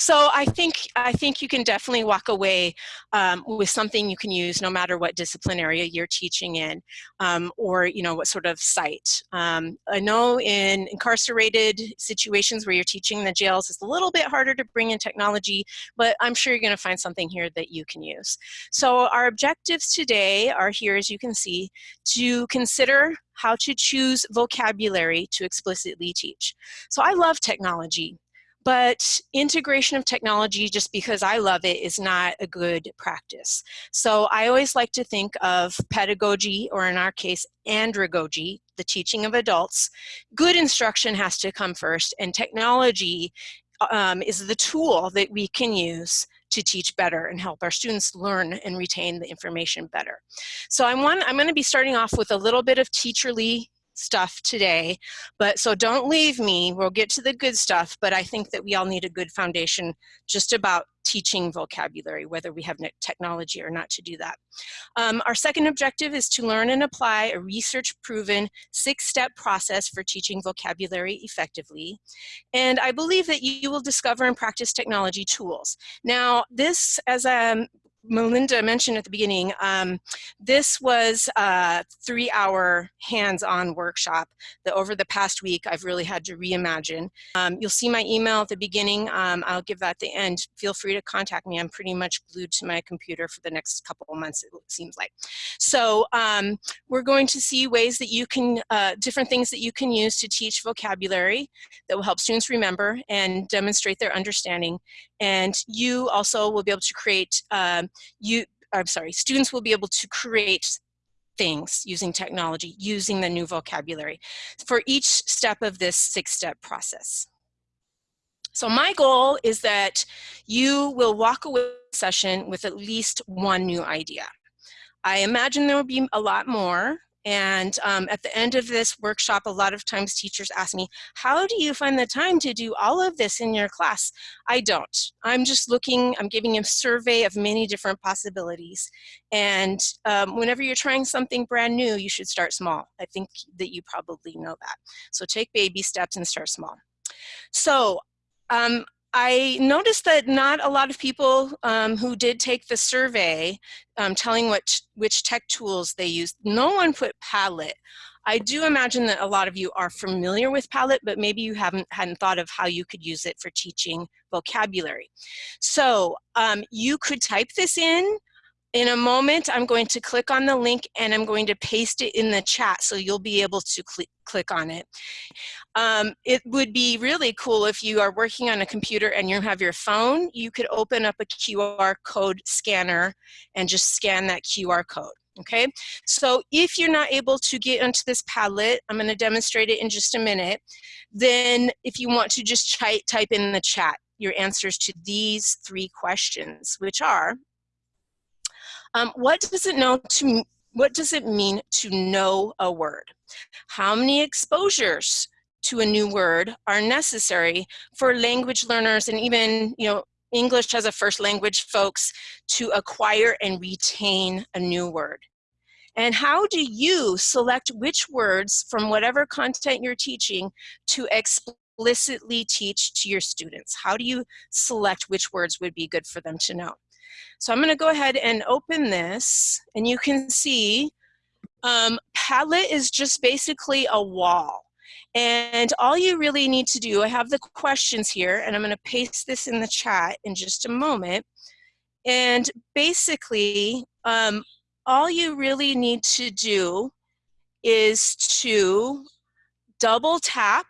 So I think I think you can definitely walk away um, with something you can use no matter what discipline area you're teaching in, um, or you know what sort of site. Um, I know in incarcerated situations where you're teaching in the jails, it's a little bit harder to bring in technology, but I'm sure you're going to find something here that you can use. So our objectives today are here, as you can see, to consider how to choose vocabulary to explicitly teach. So I love technology. But integration of technology just because I love it is not a good practice. So I always like to think of pedagogy, or in our case, andragogy, the teaching of adults. Good instruction has to come first, and technology um, is the tool that we can use to teach better and help our students learn and retain the information better. So I'm, I'm going to be starting off with a little bit of teacherly stuff today. But so don't leave me. We'll get to the good stuff, but I think that we all need a good foundation just about teaching vocabulary, whether we have technology or not to do that. Um, our second objective is to learn and apply a research-proven six-step process for teaching vocabulary effectively. And I believe that you will discover and practice technology tools. Now, this, as um, Melinda mentioned at the beginning, um, this was a three-hour hands-on workshop that over the past week I've really had to reimagine. Um, you'll see my email at the beginning. Um, I'll give that at the end. Feel free to contact me. I'm pretty much glued to my computer for the next couple of months, it seems like. So um, we're going to see ways that you can, uh, different things that you can use to teach vocabulary that will help students remember and demonstrate their understanding. And you also will be able to create um, you, I'm sorry, students will be able to create things using technology, using the new vocabulary for each step of this six-step process. So my goal is that you will walk away session with at least one new idea. I imagine there will be a lot more, and um, at the end of this workshop, a lot of times teachers ask me, how do you find the time to do all of this in your class? I don't. I'm just looking, I'm giving a survey of many different possibilities. And um, whenever you're trying something brand new, you should start small. I think that you probably know that. So take baby steps and start small. So um, I noticed that not a lot of people um, who did take the survey um, telling what which tech tools they used, no one put Padlet. I do imagine that a lot of you are familiar with Padlet, but maybe you haven't hadn't thought of how you could use it for teaching vocabulary. So um, you could type this in in a moment, I'm going to click on the link and I'm going to paste it in the chat so you'll be able to cl click on it. Um, it would be really cool if you are working on a computer and you have your phone, you could open up a QR code scanner and just scan that QR code. Okay, so if you're not able to get onto this Padlet, I'm going to demonstrate it in just a minute, then if you want to just type in the chat your answers to these three questions, which are, um, what does it know to what does it mean to know a word? How many exposures to a new word are necessary for language learners and even you know English as a first language folks to acquire and retain a new word? And how do you select which words from whatever content you're teaching to explicitly teach to your students? How do you select which words would be good for them to know? So I'm going to go ahead and open this and you can see um, Padlet is just basically a wall. And all you really need to do, I have the questions here and I'm going to paste this in the chat in just a moment. And basically, um, all you really need to do is to double tap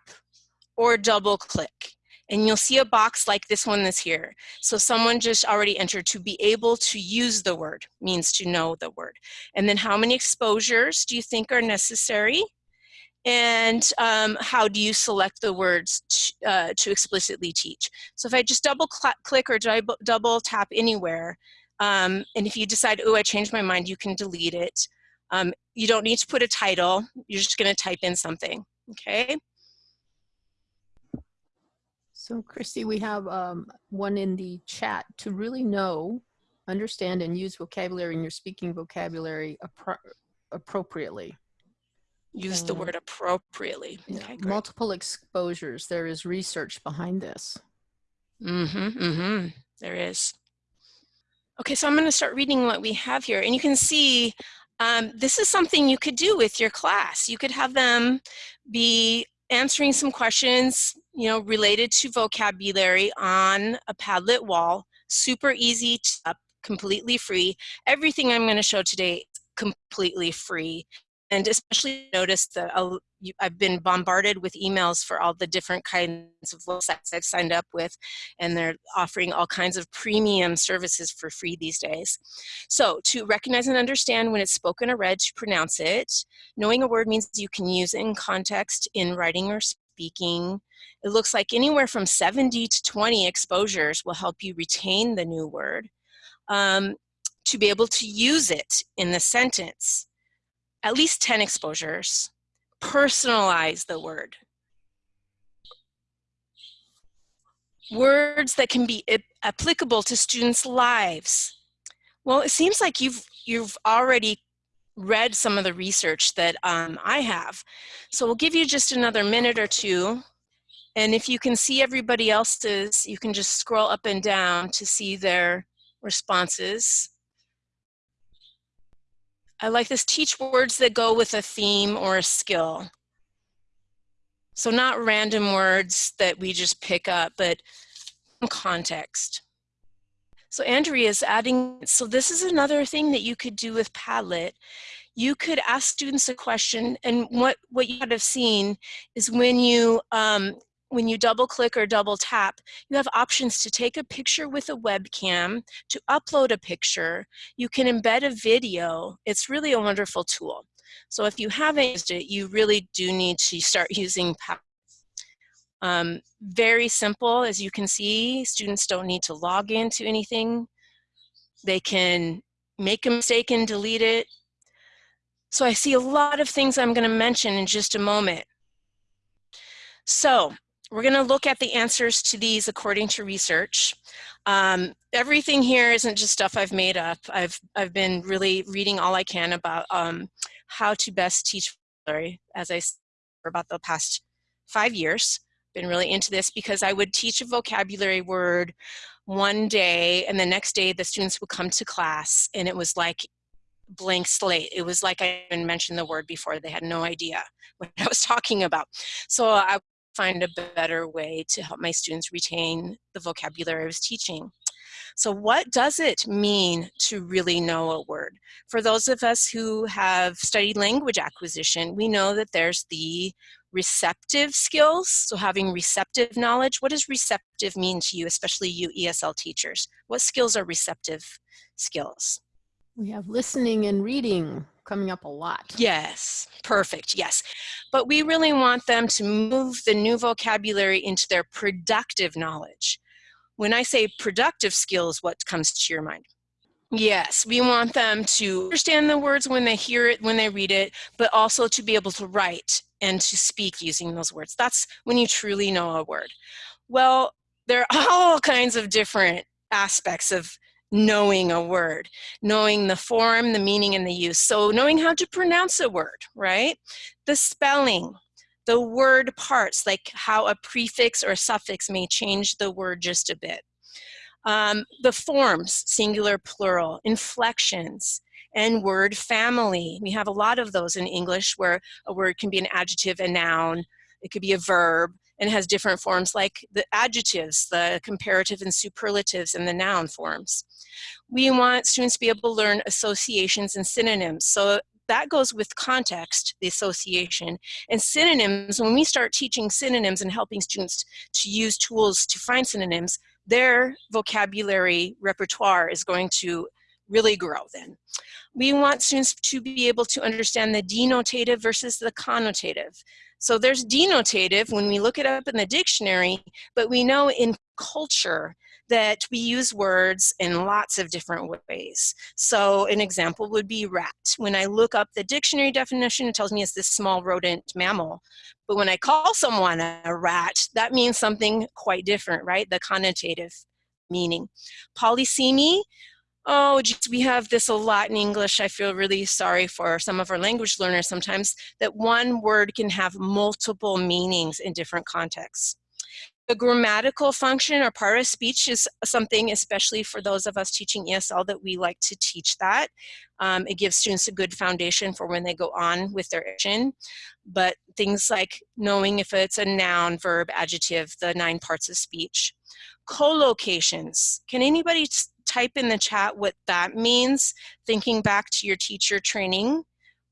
or double click and you'll see a box like this one that's here. So someone just already entered to be able to use the word, means to know the word. And then how many exposures do you think are necessary? And um, how do you select the words to, uh, to explicitly teach? So if I just double click or double tap anywhere, um, and if you decide, oh, I changed my mind, you can delete it. Um, you don't need to put a title, you're just gonna type in something, okay? So Christy, we have um, one in the chat to really know, understand and use vocabulary in your speaking vocabulary appro appropriately. Use the word appropriately. Okay, multiple exposures. There is research behind this. Mm-hmm, mm-hmm. There is. Okay, so I'm going to start reading what we have here. And you can see um, this is something you could do with your class. You could have them be answering some questions, you know, related to vocabulary on a Padlet wall. Super easy, to, completely free. Everything I'm going to show today is completely free and especially notice that I'll, I've been bombarded with emails for all the different kinds of websites I've signed up with, and they're offering all kinds of premium services for free these days. So to recognize and understand when it's spoken or read, to pronounce it, knowing a word means you can use it in context in writing or speaking. It looks like anywhere from 70 to 20 exposures will help you retain the new word. Um, to be able to use it in the sentence at least 10 exposures, personalize the word. Words that can be applicable to students' lives. Well, it seems like you've, you've already read some of the research that um, I have. So we'll give you just another minute or two. And if you can see everybody else's, you can just scroll up and down to see their responses. I like this, teach words that go with a theme or a skill. So not random words that we just pick up, but context. So Andrea is adding, so this is another thing that you could do with Padlet. You could ask students a question, and what, what you would have seen is when you um, when you double click or double tap, you have options to take a picture with a webcam, to upload a picture, you can embed a video. It's really a wonderful tool. So if you haven't used it, you really do need to start using um, very simple, as you can see, students don't need to log into anything. They can make a mistake and delete it. So I see a lot of things I'm gonna mention in just a moment. So we're going to look at the answers to these according to research. Um, everything here isn't just stuff I've made up. I've, I've been really reading all I can about um, how to best teach as I said, for about the past five years. Been really into this because I would teach a vocabulary word one day and the next day the students would come to class and it was like blank slate. It was like I even mentioned the word before. They had no idea what I was talking about. So I find a better way to help my students retain the vocabulary I was teaching. So what does it mean to really know a word? For those of us who have studied language acquisition, we know that there's the receptive skills, so having receptive knowledge. What does receptive mean to you, especially you ESL teachers? What skills are receptive skills? We have listening and reading coming up a lot. Yes, perfect, yes. But we really want them to move the new vocabulary into their productive knowledge. When I say productive skills, what comes to your mind? Yes, we want them to understand the words when they hear it, when they read it, but also to be able to write and to speak using those words. That's when you truly know a word. Well, there are all kinds of different aspects of knowing a word, knowing the form, the meaning, and the use. So knowing how to pronounce a word, right? The spelling, the word parts, like how a prefix or a suffix may change the word just a bit. Um, the forms, singular, plural, inflections, and word family. We have a lot of those in English where a word can be an adjective, a noun, it could be a verb, and has different forms like the adjectives, the comparative and superlatives, and the noun forms. We want students to be able to learn associations and synonyms. So that goes with context, the association. And synonyms, when we start teaching synonyms and helping students to use tools to find synonyms, their vocabulary repertoire is going to really grow then. We want students to be able to understand the denotative versus the connotative. So there's denotative when we look it up in the dictionary, but we know in culture that we use words in lots of different ways. So an example would be rat. When I look up the dictionary definition, it tells me it's this small rodent mammal. But when I call someone a rat, that means something quite different, right? The connotative meaning. Polysemy, oh, geez, we have this a lot in English. I feel really sorry for some of our language learners sometimes that one word can have multiple meanings in different contexts. The grammatical function or part of speech is something, especially for those of us teaching ESL, that we like to teach that. Um, it gives students a good foundation for when they go on with their action. But things like knowing if it's a noun, verb, adjective, the nine parts of speech. Collocations. Can anybody type in the chat what that means, thinking back to your teacher training?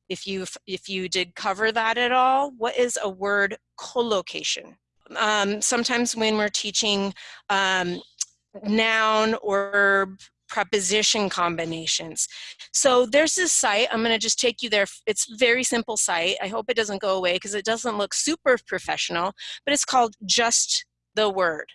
If you if you did cover that at all, what is a word collocation? Um, sometimes when we're teaching um, noun or verb preposition combinations. So there's this site, I'm gonna just take you there. It's very simple site. I hope it doesn't go away because it doesn't look super professional, but it's called Just the Word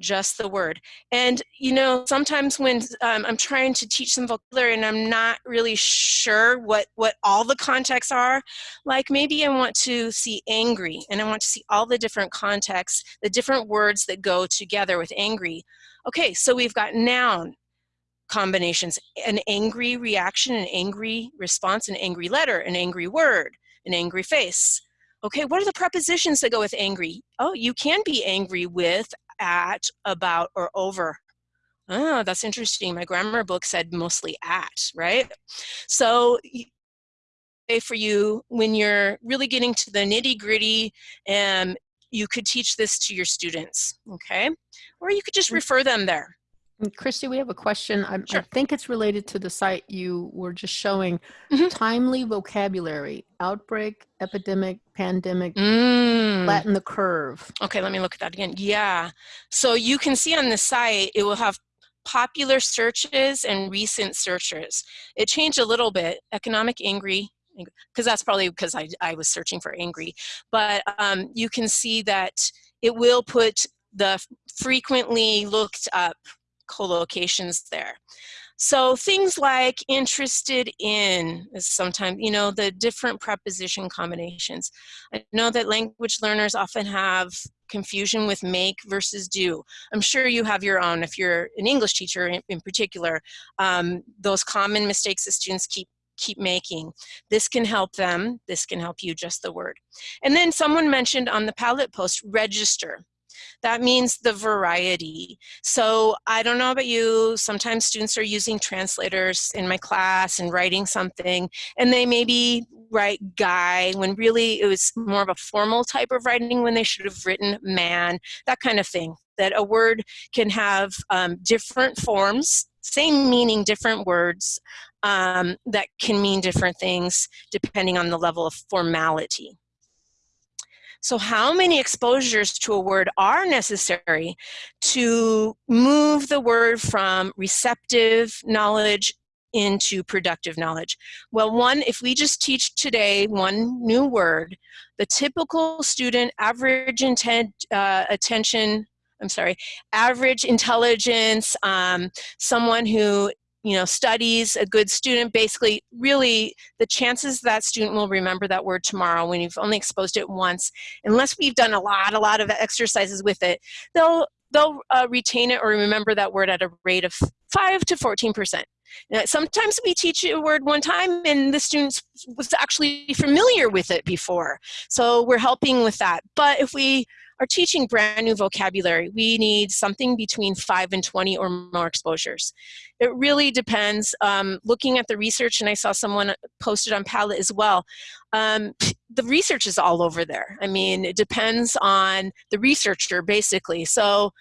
just the word. And you know, sometimes when um, I'm trying to teach some vocabulary and I'm not really sure what, what all the contexts are, like maybe I want to see angry and I want to see all the different contexts, the different words that go together with angry. Okay, so we've got noun combinations, an angry reaction, an angry response, an angry letter, an angry word, an angry face. Okay, what are the prepositions that go with angry? Oh, you can be angry with at, about, or over. Oh, that's interesting. My grammar book said mostly at, right? So for you, when you're really getting to the nitty gritty, and um, you could teach this to your students, okay? Or you could just mm. refer them there. Christy, we have a question. I, sure. I, think it's related to the site you were just showing. Mm -hmm. Timely vocabulary, outbreak, epidemic, pandemic, mm. flatten the curve. Okay, let me look at that again. Yeah. So you can see on the site, it will have popular searches and recent searches. It changed a little bit. Economic angry, because that's probably because I, I was searching for angry. But um, you can see that it will put the frequently looked up collocations there. So things like interested in is sometimes, you know, the different preposition combinations. I know that language learners often have confusion with make versus do. I'm sure you have your own, if you're an English teacher in, in particular, um, those common mistakes that students keep keep making. This can help them, this can help you, just the word. And then someone mentioned on the Padlet post, register. That means the variety. So I don't know about you, sometimes students are using translators in my class and writing something, and they maybe write guy when really it was more of a formal type of writing when they should have written man, that kind of thing. That a word can have um, different forms, same meaning, different words, um, that can mean different things depending on the level of formality. So how many exposures to a word are necessary to move the word from receptive knowledge into productive knowledge? Well, one, if we just teach today one new word, the typical student average intent, uh, attention, I'm sorry, average intelligence, um, someone who you know, studies, a good student, basically really the chances that student will remember that word tomorrow when you've only exposed it once, unless we've done a lot, a lot of exercises with it, they'll, they'll uh, retain it or remember that word at a rate of 5 to 14%. Now, sometimes we teach a word one time and the student was actually familiar with it before. So we're helping with that. But if we are teaching brand new vocabulary, we need something between 5 and 20 or more exposures. It really depends. Um, looking at the research, and I saw someone posted on Padlet as well, um, the research is all over there. I mean, it depends on the researcher, basically. So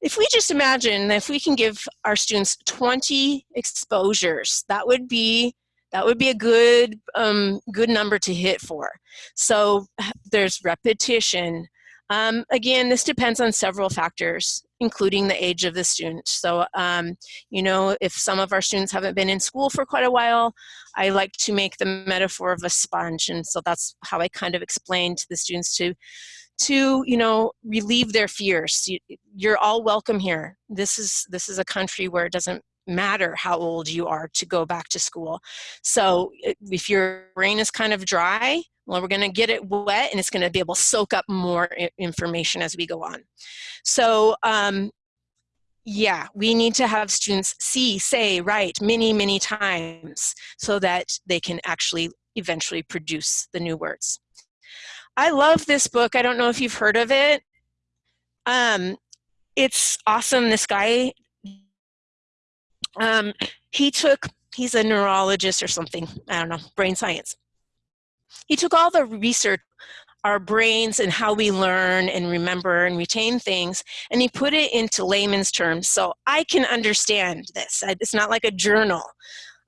if we just imagine that if we can give our students 20 exposures, that would be that would be a good um, good number to hit for. So there's repetition, um, again, this depends on several factors, including the age of the student. So, um, you know, if some of our students haven't been in school for quite a while, I like to make the metaphor of a sponge. And so that's how I kind of explain to the students to, to you know, relieve their fears. You're all welcome here. This is, this is a country where it doesn't matter how old you are to go back to school. So if your brain is kind of dry, well, we're gonna get it wet and it's gonna be able to soak up more information as we go on. So um, yeah, we need to have students see, say, write many, many times so that they can actually eventually produce the new words. I love this book. I don't know if you've heard of it. Um, it's awesome. This guy, um, he took, he's a neurologist or something, I don't know, brain science. He took all the research our brains and how we learn and remember and retain things, and he put it into layman's terms so I can understand this. It's not like a journal,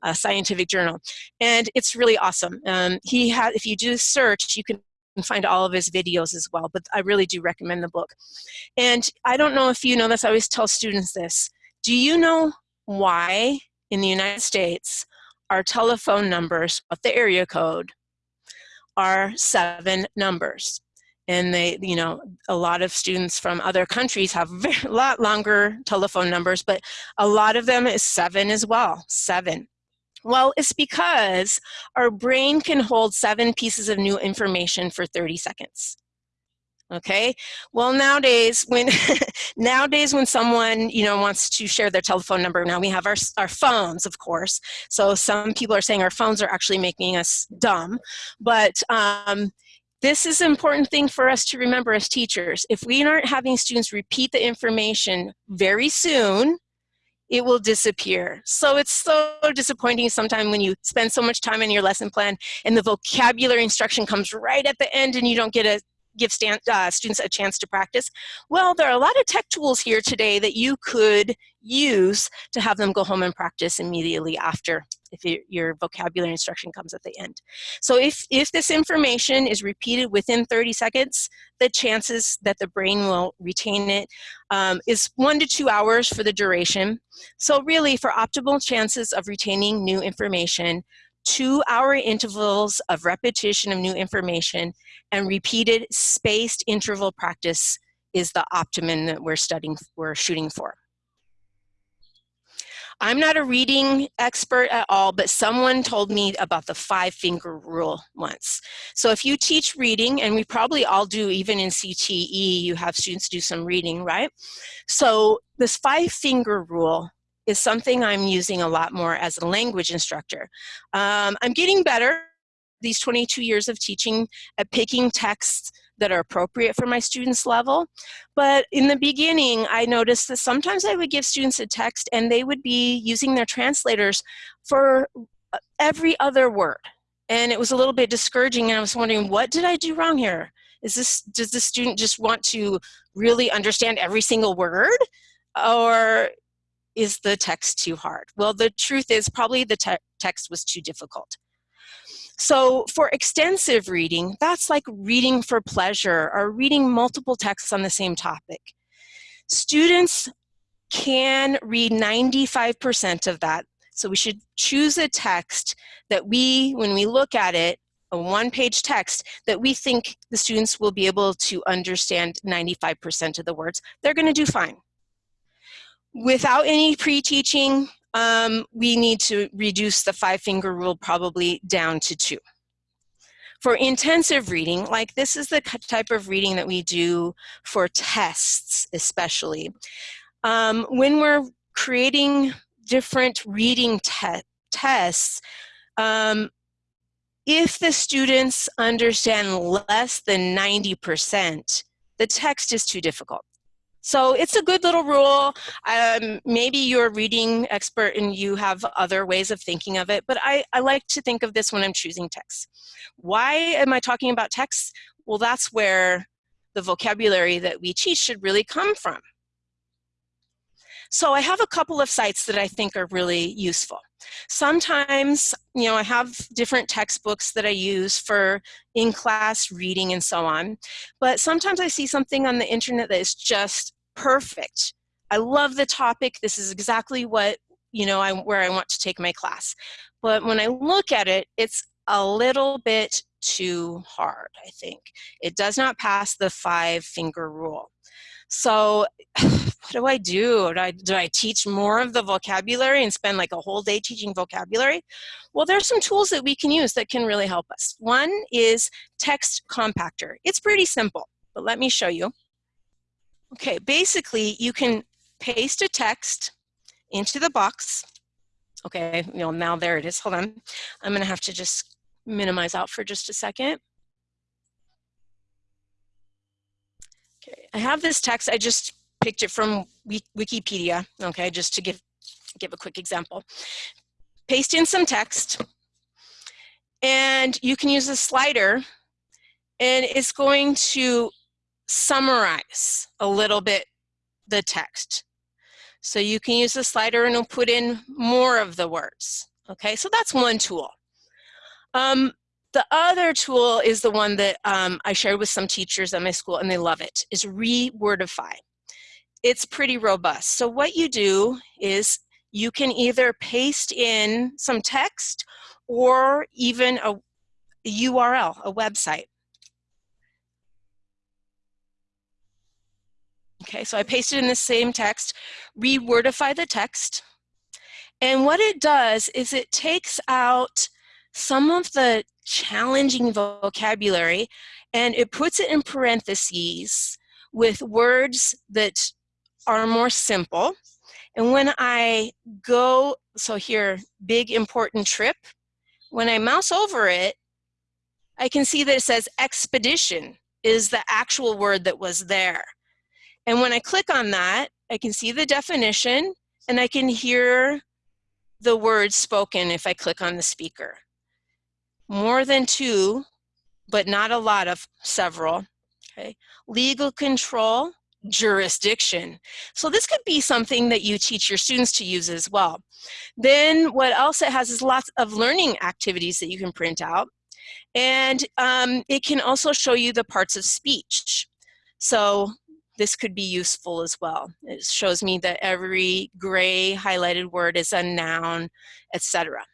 a scientific journal, and it's really awesome. Um, he had, if you do search, you can find all of his videos as well, but I really do recommend the book. And I don't know if you know this, I always tell students this. Do you know why in the United States our telephone numbers, the area code, are seven numbers. And they, you know, a lot of students from other countries have a lot longer telephone numbers, but a lot of them is seven as well, seven. Well, it's because our brain can hold seven pieces of new information for 30 seconds okay? Well nowadays when nowadays when someone you know wants to share their telephone number now we have our, our phones of course. So some people are saying our phones are actually making us dumb. But um, this is an important thing for us to remember as teachers. If we aren't having students repeat the information very soon it will disappear. So it's so disappointing sometimes when you spend so much time in your lesson plan and the vocabulary instruction comes right at the end and you don't get a give stand, uh, students a chance to practice? Well, there are a lot of tech tools here today that you could use to have them go home and practice immediately after if you, your vocabulary instruction comes at the end. So if, if this information is repeated within 30 seconds, the chances that the brain will retain it um, is one to two hours for the duration. So really for optimal chances of retaining new information, two hour intervals of repetition of new information and repeated spaced interval practice is the optimum that we're studying, we're shooting for. I'm not a reading expert at all, but someone told me about the five finger rule once. So if you teach reading, and we probably all do, even in CTE, you have students do some reading, right? So this five finger rule is something I'm using a lot more as a language instructor. Um, I'm getting better these 22 years of teaching at picking texts that are appropriate for my students level. But in the beginning, I noticed that sometimes I would give students a text and they would be using their translators for uh, every other word. And it was a little bit discouraging and I was wondering, what did I do wrong here? Is this, does the student just want to really understand every single word? Or is the text too hard? Well, the truth is probably the te text was too difficult. So for extensive reading, that's like reading for pleasure or reading multiple texts on the same topic. Students can read 95% of that. So we should choose a text that we, when we look at it, a one-page text, that we think the students will be able to understand 95% of the words. They're gonna do fine. Without any pre-teaching, um, we need to reduce the five finger rule probably down to two. For intensive reading, like this is the type of reading that we do for tests especially. Um, when we're creating different reading te tests, um, if the students understand less than 90%, the text is too difficult. So it's a good little rule. Um, maybe you're a reading expert and you have other ways of thinking of it, but I, I like to think of this when I'm choosing texts. Why am I talking about texts? Well, that's where the vocabulary that we teach should really come from. So I have a couple of sites that I think are really useful. Sometimes, you know, I have different textbooks that I use for in-class reading and so on, but sometimes I see something on the internet that is just perfect. I love the topic. This is exactly what, you know, I, where I want to take my class. But when I look at it, it's a little bit too hard, I think. It does not pass the five finger rule. So what do I do? Do I, do I teach more of the vocabulary and spend like a whole day teaching vocabulary? Well, there's some tools that we can use that can really help us. One is Text Compactor. It's pretty simple, but let me show you. Okay, basically you can paste a text into the box. Okay, you know, now there it is. Hold on. I'm gonna have to just minimize out for just a second. I have this text, I just picked it from Wikipedia, okay, just to give, give a quick example. Paste in some text, and you can use a slider, and it's going to summarize a little bit the text. So you can use the slider and it'll put in more of the words. Okay, so that's one tool. Um, the other tool is the one that um, I shared with some teachers at my school and they love it, is Rewordify. It's pretty robust. So what you do is you can either paste in some text or even a, URL, a website. Okay, so I pasted in the same text, rewordify the text. And what it does is it takes out some of the challenging vocabulary and it puts it in parentheses with words that are more simple. And when I go, so here, big important trip, when I mouse over it, I can see that it says expedition is the actual word that was there. And when I click on that, I can see the definition and I can hear the words spoken if I click on the speaker. More than two, but not a lot of several. Okay. Legal control, jurisdiction. So this could be something that you teach your students to use as well. Then what else it has is lots of learning activities that you can print out. And um, it can also show you the parts of speech. So this could be useful as well. It shows me that every gray highlighted word is a noun, etc.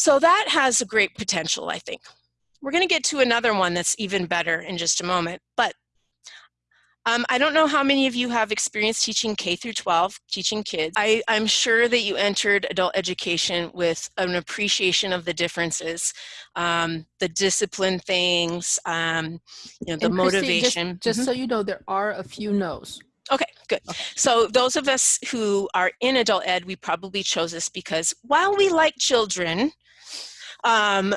So that has a great potential, I think. We're going to get to another one that's even better in just a moment, but um, I don't know how many of you have experience teaching K through 12, teaching kids. I, am sure that you entered adult education with an appreciation of the differences, um, the discipline things, um, you know, the and motivation. just, just mm -hmm. so you know, there are a few no's. Okay, good. Okay. So those of us who are in adult ed, we probably chose this because while we like children, um,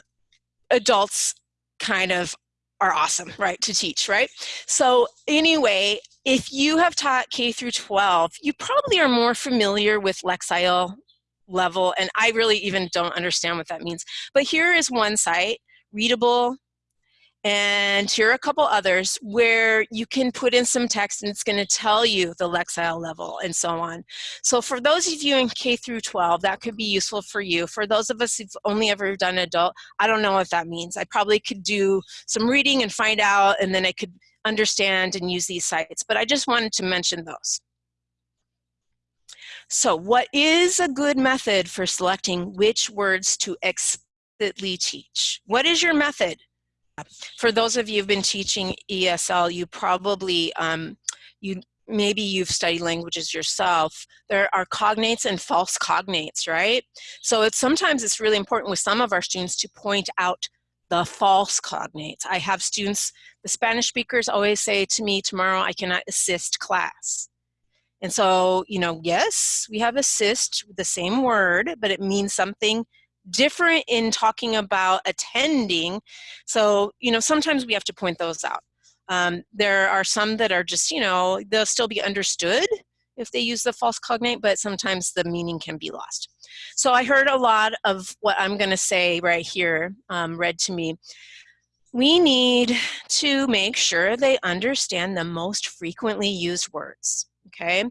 adults kind of are awesome, right, to teach, right? So anyway, if you have taught K through 12, you probably are more familiar with Lexile level, and I really even don't understand what that means. But here is one site, readable and here are a couple others where you can put in some text and it's going to tell you the Lexile level and so on. So for those of you in K through 12, that could be useful for you. For those of us who've only ever done adult, I don't know what that means. I probably could do some reading and find out and then I could understand and use these sites. But I just wanted to mention those. So what is a good method for selecting which words to explicitly teach? What is your method? For those of you who've been teaching ESL, you probably, um, you maybe you've studied languages yourself. There are cognates and false cognates, right? So it's sometimes it's really important with some of our students to point out the false cognates. I have students, the Spanish speakers always say to me, tomorrow I cannot assist class. And so, you know, yes, we have assist, the same word, but it means something different in talking about attending. So, you know, sometimes we have to point those out. Um, there are some that are just, you know, they'll still be understood if they use the false cognate, but sometimes the meaning can be lost. So I heard a lot of what I'm going to say right here um, read to me. We need to make sure they understand the most frequently used words, okay?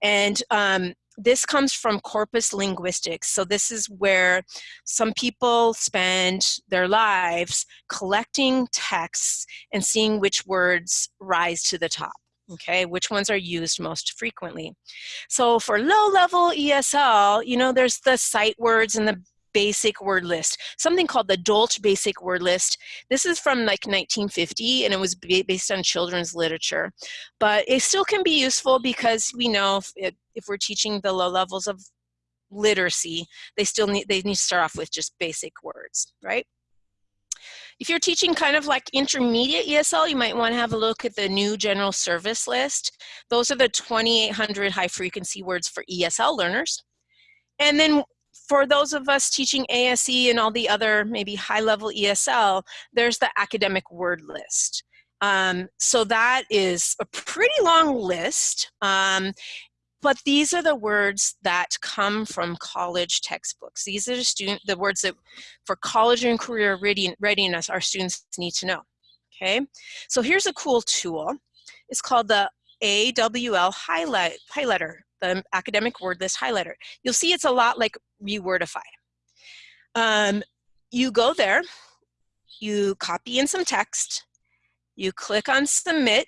And um, this comes from corpus linguistics. So this is where some people spend their lives collecting texts and seeing which words rise to the top okay which ones are used most frequently so for low level esl you know there's the sight words and the basic word list, something called the Dolch basic word list. This is from like 1950 and it was based on children's literature. But it still can be useful because we know if, it, if we're teaching the low levels of literacy, they still need, they need to start off with just basic words, right? If you're teaching kind of like intermediate ESL, you might want to have a look at the new general service list. Those are the 2,800 high frequency words for ESL learners. And then for those of us teaching ASE and all the other maybe high level ESL, there's the academic word list. Um, so that is a pretty long list. Um, but these are the words that come from college textbooks. These are the student the words that for college and career readiness our students need to know. Okay, so here's a cool tool. It's called the AWL highlight highlighter, the academic word list highlighter. You'll see it's a lot like Rewordify. Um, you go there, you copy in some text, you click on submit,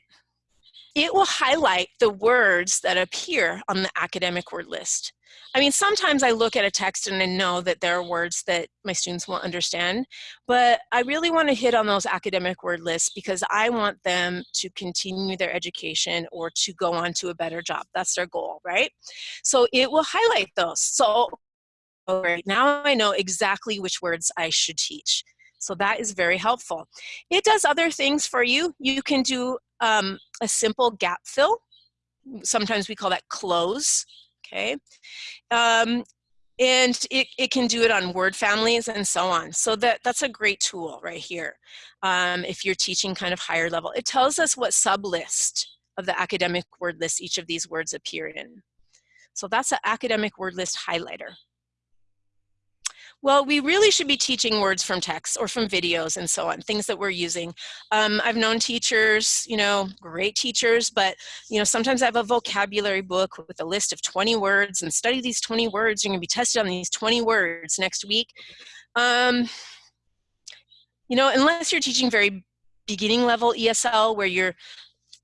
it will highlight the words that appear on the academic word list. I mean, sometimes I look at a text and I know that there are words that my students won't understand, but I really want to hit on those academic word lists because I want them to continue their education or to go on to a better job. That's their goal, right? So it will highlight those. So right now I know exactly which words I should teach. So that is very helpful. It does other things for you. You can do um, a simple gap fill. Sometimes we call that cloze, okay? Um, and it, it can do it on word families and so on. So that, that's a great tool right here. Um, if you're teaching kind of higher level, it tells us what sublist of the academic word list each of these words appear in. So that's an academic word list highlighter. Well, we really should be teaching words from text or from videos and so on, things that we're using. Um, I've known teachers, you know, great teachers, but, you know, sometimes I have a vocabulary book with a list of 20 words and study these 20 words. You're going to be tested on these 20 words next week. Um, you know, unless you're teaching very beginning level ESL where you're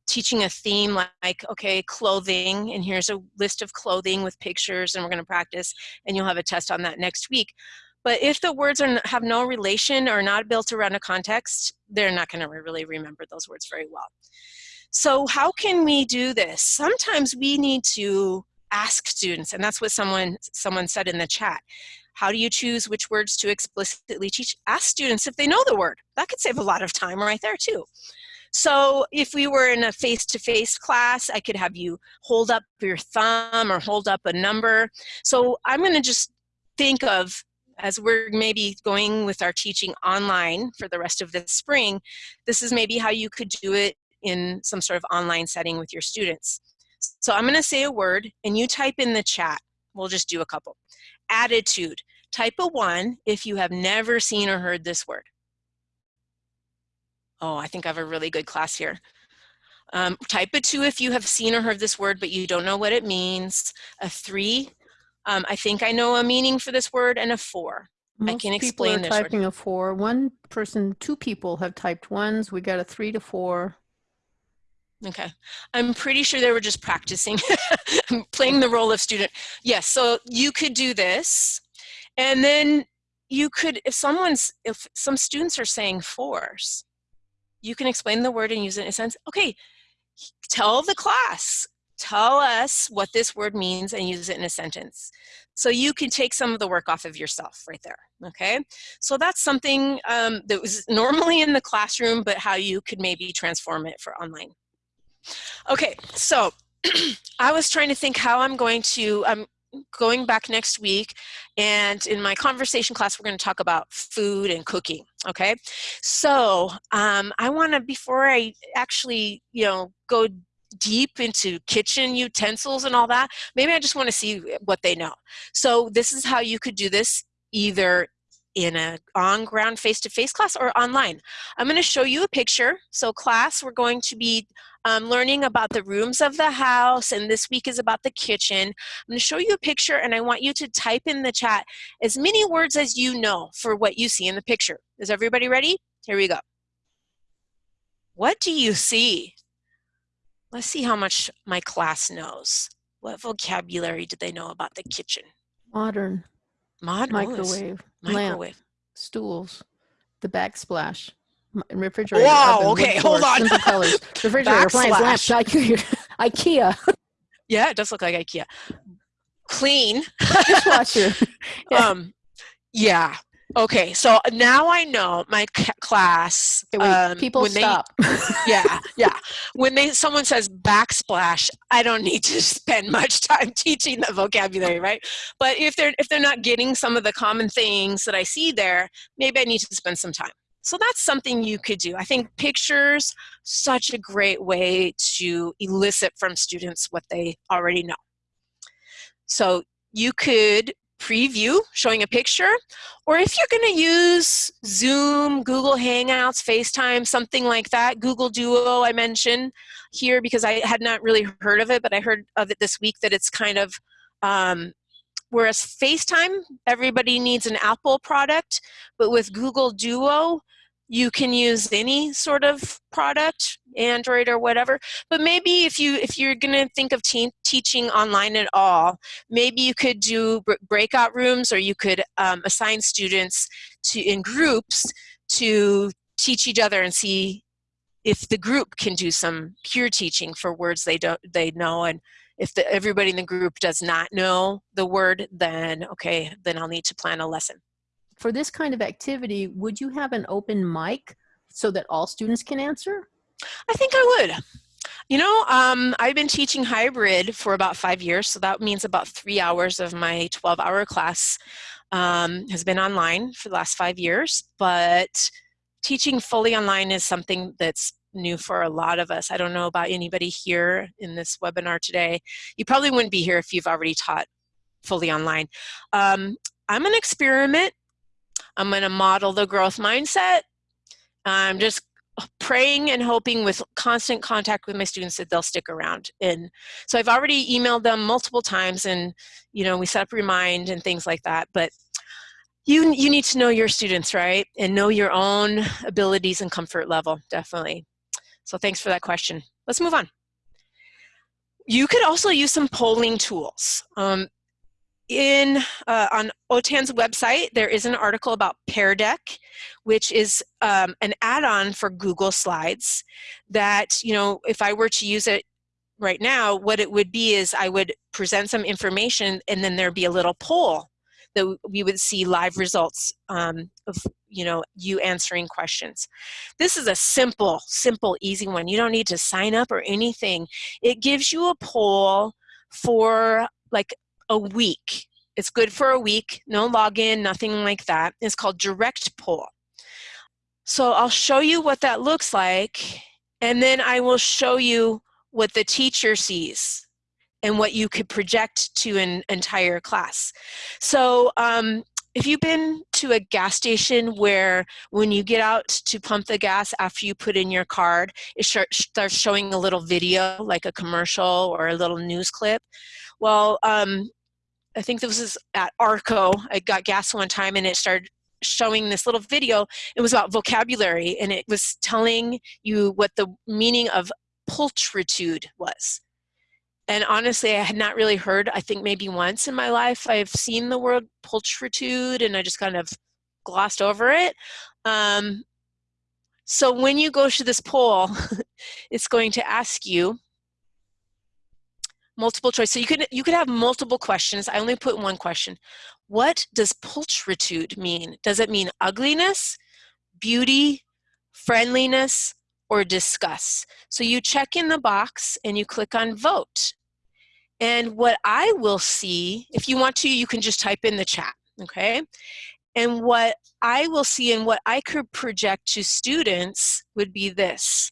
teaching a theme like, okay, clothing, and here's a list of clothing with pictures, and we're going to practice, and you'll have a test on that next week. But if the words are, have no relation or not built around a context, they're not going to really remember those words very well. So how can we do this? Sometimes we need to ask students, and that's what someone, someone said in the chat. How do you choose which words to explicitly teach? Ask students if they know the word. That could save a lot of time right there too. So if we were in a face-to-face -face class, I could have you hold up your thumb or hold up a number. So I'm gonna just think of as we're maybe going with our teaching online for the rest of the spring, this is maybe how you could do it in some sort of online setting with your students. So I'm gonna say a word and you type in the chat. We'll just do a couple. Attitude. Type a one if you have never seen or heard this word. Oh, I think I have a really good class here. Um, type a two if you have seen or heard this word, but you don't know what it means. A three um, I think I know a meaning for this word and a four. Most I can explain people are typing word. a four. One person, two people have typed ones. We got a three to four. Okay. I'm pretty sure they were just practicing, playing the role of student. Yes, so you could do this. And then you could, if someone's, if some students are saying fours, you can explain the word and use it in a sense. Okay, tell the class, tell us what this word means and use it in a sentence. So you can take some of the work off of yourself right there, okay? So that's something um, that was normally in the classroom, but how you could maybe transform it for online. Okay, so I was trying to think how I'm going to, I'm going back next week and in my conversation class we're going to talk about food and cooking okay so um, I want to before I actually you know go deep into kitchen utensils and all that, maybe I just want to see what they know. So this is how you could do this either in a on-ground face-to-face class or online. I'm going to show you a picture. So class, we're going to be um, learning about the rooms of the house, and this week is about the kitchen. I'm going to show you a picture, and I want you to type in the chat as many words as you know for what you see in the picture. Is everybody ready? Here we go. What do you see? Let's see how much my class knows. What vocabulary do they know about the kitchen? Modern. Mod microwave. Oh, microwave. Lamp, stools. The backsplash. Refrigerator. Wow. Okay. Hold on. Simple colors. Refrigerator. Appliance. Lamp. IKEA. Yeah, it does look like IKEA. Clean. Dishwasher. yeah. Um. Yeah. Okay, so now I know my class. Okay, wait, um, people stop. They, yeah, yeah. When they someone says backsplash, I don't need to spend much time teaching the vocabulary, right? But if they're if they're not getting some of the common things that I see there, maybe I need to spend some time. So that's something you could do. I think pictures, such a great way to elicit from students what they already know. So you could preview showing a picture, or if you're gonna use Zoom, Google Hangouts, FaceTime, something like that, Google Duo I mentioned here because I had not really heard of it, but I heard of it this week that it's kind of, um, whereas FaceTime, everybody needs an Apple product, but with Google Duo, you can use any sort of product android or whatever but maybe if you if you're going to think of te teaching online at all maybe you could do breakout rooms or you could um, assign students to in groups to teach each other and see if the group can do some peer teaching for words they don't they know and if the, everybody in the group does not know the word then okay then I'll need to plan a lesson for this kind of activity, would you have an open mic so that all students can answer? I think I would. You know, um, I've been teaching hybrid for about five years, so that means about three hours of my 12-hour class um, has been online for the last five years, but teaching fully online is something that's new for a lot of us. I don't know about anybody here in this webinar today. You probably wouldn't be here if you've already taught fully online. Um, I'm an experiment I'm going to model the growth mindset. I'm just praying and hoping with constant contact with my students that they'll stick around. And so I've already emailed them multiple times and, you know, we set up remind and things like that. But you, you need to know your students, right? And know your own abilities and comfort level, definitely. So thanks for that question. Let's move on. You could also use some polling tools. Um, in uh, on OTAN's website, there is an article about Pear Deck, which is um, an add-on for Google Slides that, you know, if I were to use it right now, what it would be is I would present some information and then there'd be a little poll that we would see live results um, of, you know, you answering questions. This is a simple, simple, easy one. You don't need to sign up or anything. It gives you a poll for like a week. It's good for a week, no login, nothing like that. It's called direct poll. So I'll show you what that looks like, and then I will show you what the teacher sees and what you could project to an entire class. So um, if you've been to a gas station where when you get out to pump the gas after you put in your card, it starts showing a little video like a commercial or a little news clip. Well, um, I think this was at Arco. I got gas one time and it started showing this little video. It was about vocabulary and it was telling you what the meaning of pulchritude was. And honestly, I had not really heard, I think maybe once in my life, I've seen the word pulchritude and I just kind of glossed over it. Um, so when you go to this poll, it's going to ask you, multiple choice. So you could, you could have multiple questions. I only put one question. What does pulchritude mean? Does it mean ugliness, beauty, friendliness, or disgust? So you check in the box and you click on vote. And what I will see, if you want to, you can just type in the chat, okay? And what I will see and what I could project to students would be this.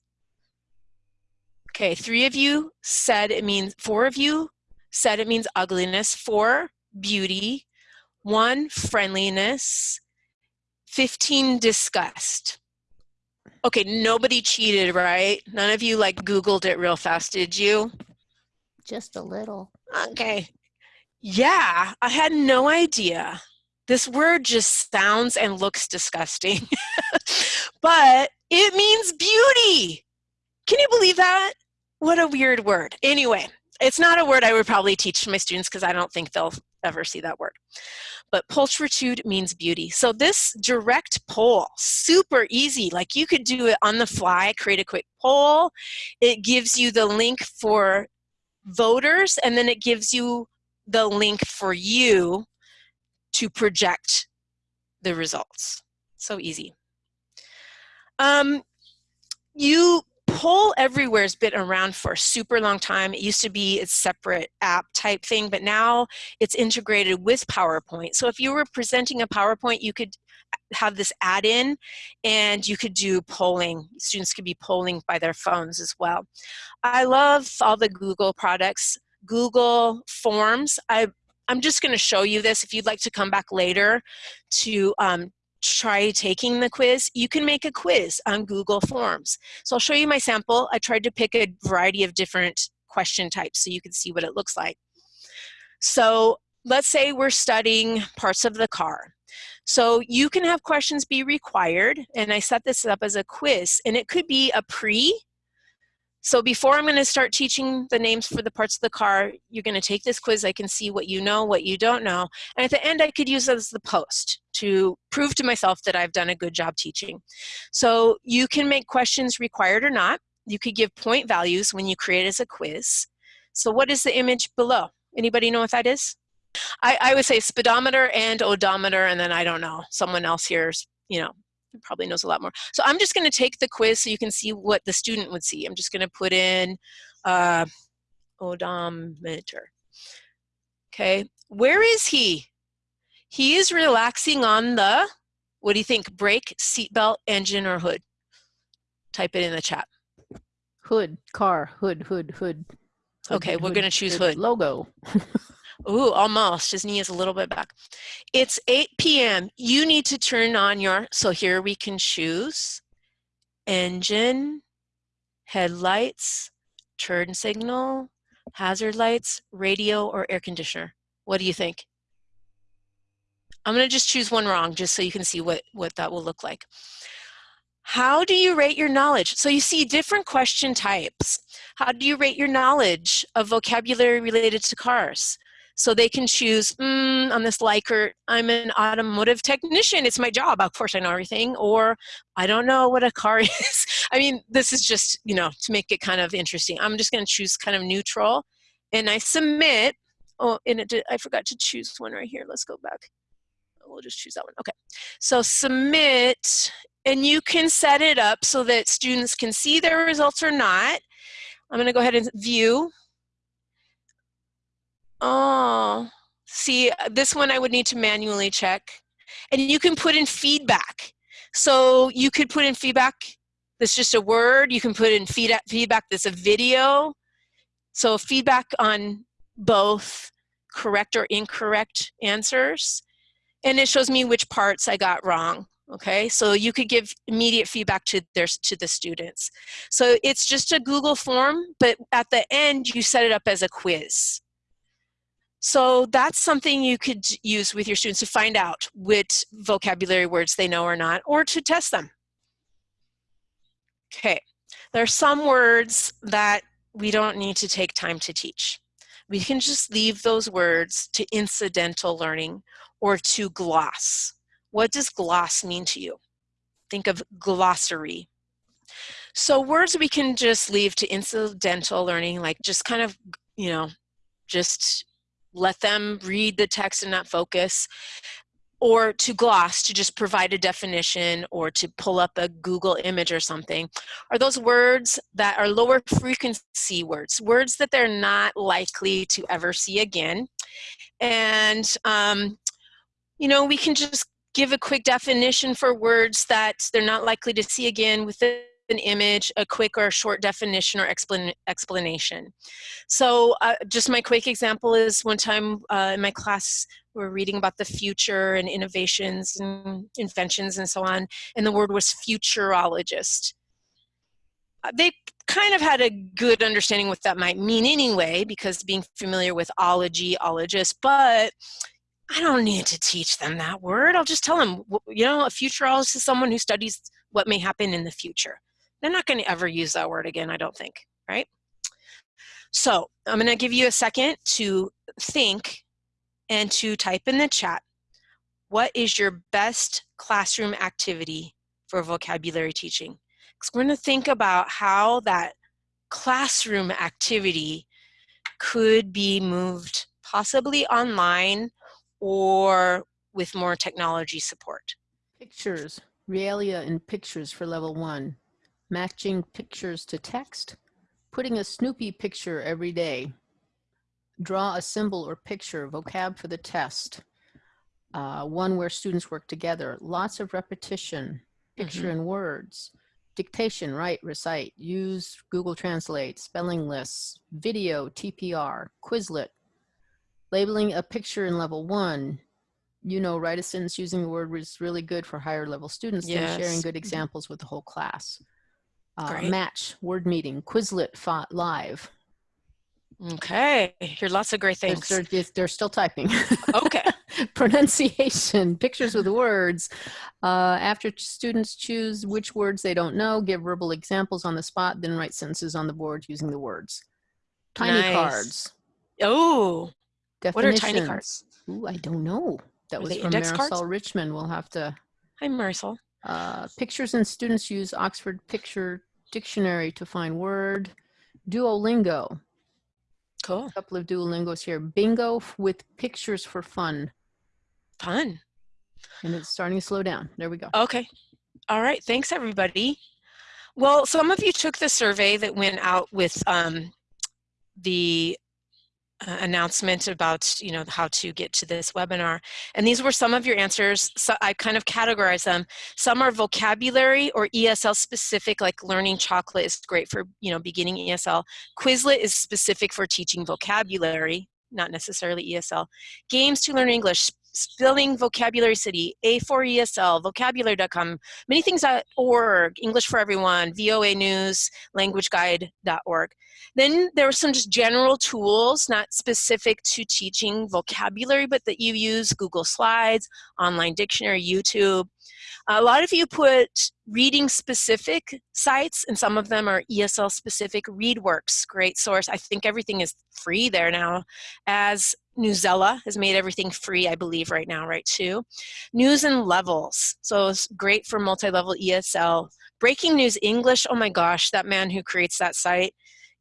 Okay, three of you said it means, four of you said it means ugliness, four, beauty, one, friendliness, 15, disgust. Okay, nobody cheated, right? None of you like Googled it real fast, did you? Just a little. Okay. Yeah, I had no idea. This word just sounds and looks disgusting, but it means beauty. Can you believe that? What a weird word. Anyway, it's not a word I would probably teach my students because I don't think they'll ever see that word. But pulchritude means beauty. So this direct poll, super easy. Like you could do it on the fly, create a quick poll. It gives you the link for voters and then it gives you the link for you to project the results. So easy. Um, you Poll Everywhere has been around for a super long time. It used to be a separate app type thing, but now it's integrated with PowerPoint. So if you were presenting a PowerPoint, you could have this add-in and you could do polling. Students could be polling by their phones as well. I love all the Google products. Google Forms, I, I'm just gonna show you this. If you'd like to come back later to um, try taking the quiz, you can make a quiz on Google Forms. So I'll show you my sample. I tried to pick a variety of different question types so you can see what it looks like. So let's say we're studying parts of the car. So you can have questions be required, and I set this up as a quiz, and it could be a pre. So before I'm gonna start teaching the names for the parts of the car, you're gonna take this quiz, I can see what you know, what you don't know, and at the end I could use as the post to prove to myself that I've done a good job teaching. So you can make questions required or not. You could give point values when you create as a quiz. So what is the image below? Anybody know what that is? I, I would say speedometer and odometer, and then I don't know, someone else here, you know, probably knows a lot more. So I'm just going to take the quiz so you can see what the student would see. I'm just going to put in uh, odometer. Okay, where is he? He is relaxing on the, what do you think, brake, seatbelt, engine, or hood? Type it in the chat. Hood, car, hood, hood, hood. hood okay, hood, we're going to choose hood. hood. Logo. Ooh, almost. His knee is a little bit back. It's 8 p.m. You need to turn on your, so here we can choose engine, headlights, turn signal, hazard lights, radio, or air conditioner. What do you think? I'm going to just choose one wrong just so you can see what, what that will look like. How do you rate your knowledge? So you see different question types. How do you rate your knowledge of vocabulary related to cars? So they can choose, mm, on this Likert, I'm an automotive technician, it's my job, of course I know everything, or I don't know what a car is. I mean, this is just, you know, to make it kind of interesting. I'm just gonna choose kind of neutral, and I submit, oh, and it did, I forgot to choose one right here, let's go back. We'll just choose that one, okay. So submit, and you can set it up so that students can see their results or not. I'm gonna go ahead and view, Oh, see, uh, this one I would need to manually check. And you can put in feedback. So you could put in feedback that's just a word. You can put in feedback, feedback that's a video. So feedback on both correct or incorrect answers. And it shows me which parts I got wrong. Okay, so you could give immediate feedback to their to the students. So it's just a Google form, but at the end you set it up as a quiz. So that's something you could use with your students to find out which vocabulary words they know or not, or to test them. Okay, there are some words that we don't need to take time to teach. We can just leave those words to incidental learning or to gloss. What does gloss mean to you? Think of glossary. So words we can just leave to incidental learning, like just kind of, you know, just let them read the text and not focus or to gloss to just provide a definition or to pull up a Google image or something are those words that are lower frequency words, words that they're not likely to ever see again. And, um, you know, we can just give a quick definition for words that they're not likely to see again with an image, a quick or short definition or explan explanation. So uh, just my quick example is one time uh, in my class we are reading about the future and innovations and inventions and so on, and the word was futurologist. Uh, they kind of had a good understanding what that might mean anyway, because being familiar with ology, ologist, but I don't need to teach them that word. I'll just tell them, you know, a futurologist is someone who studies what may happen in the future. They're not going to ever use that word again, I don't think, right? So I'm going to give you a second to think and to type in the chat, what is your best classroom activity for vocabulary teaching? Because we're going to think about how that classroom activity could be moved possibly online or with more technology support. Pictures, realia and pictures for level one matching pictures to text, putting a Snoopy picture every day, draw a symbol or picture, vocab for the test, uh, one where students work together, lots of repetition, picture mm -hmm. in words, dictation, write, recite, use Google Translate, spelling lists, video, TPR, Quizlet, labeling a picture in level one, you know, write a sentence using the word is really good for higher level students yes. and sharing good mm-hmm. examples with the whole class. Uh, match, word meeting, Quizlet fought live. Okay, here's lots of great things. They're, they're, they're still typing. Okay. Pronunciation, pictures with words. Uh, after students choose which words they don't know, give verbal examples on the spot, then write sentences on the board using the words. Tiny nice. cards. Oh, what are tiny cards? Ooh, I don't know. That was from Marisol cards? Richmond. We'll have to. Hi, Marisol. Uh, pictures and students use Oxford Picture Dictionary to find word. Duolingo. Cool. A couple of Duolingos here. Bingo with pictures for fun. Fun. And it's starting to slow down. There we go. Okay. All right. Thanks, everybody. Well, some of you took the survey that went out with um, the uh, announcement about you know how to get to this webinar and these were some of your answers so I kind of categorize them. Some are vocabulary or ESL specific like learning chocolate is great for you know beginning ESL Quizlet is specific for teaching vocabulary not necessarily ESL games to learn English Spelling Vocabulary City, A4ESL, vocabulary.com, many things org, English for Everyone, VOA News, languageguide.org. Then there were some just general tools, not specific to teaching vocabulary, but that you use, Google Slides, online dictionary, YouTube. A lot of you put reading specific sites and some of them are ESL specific. ReadWorks, great source. I think everything is free there now as Newsela has made everything free, I believe, right now, right, too. News in Levels, so it's great for multi-level ESL. Breaking News English, oh my gosh, that man who creates that site,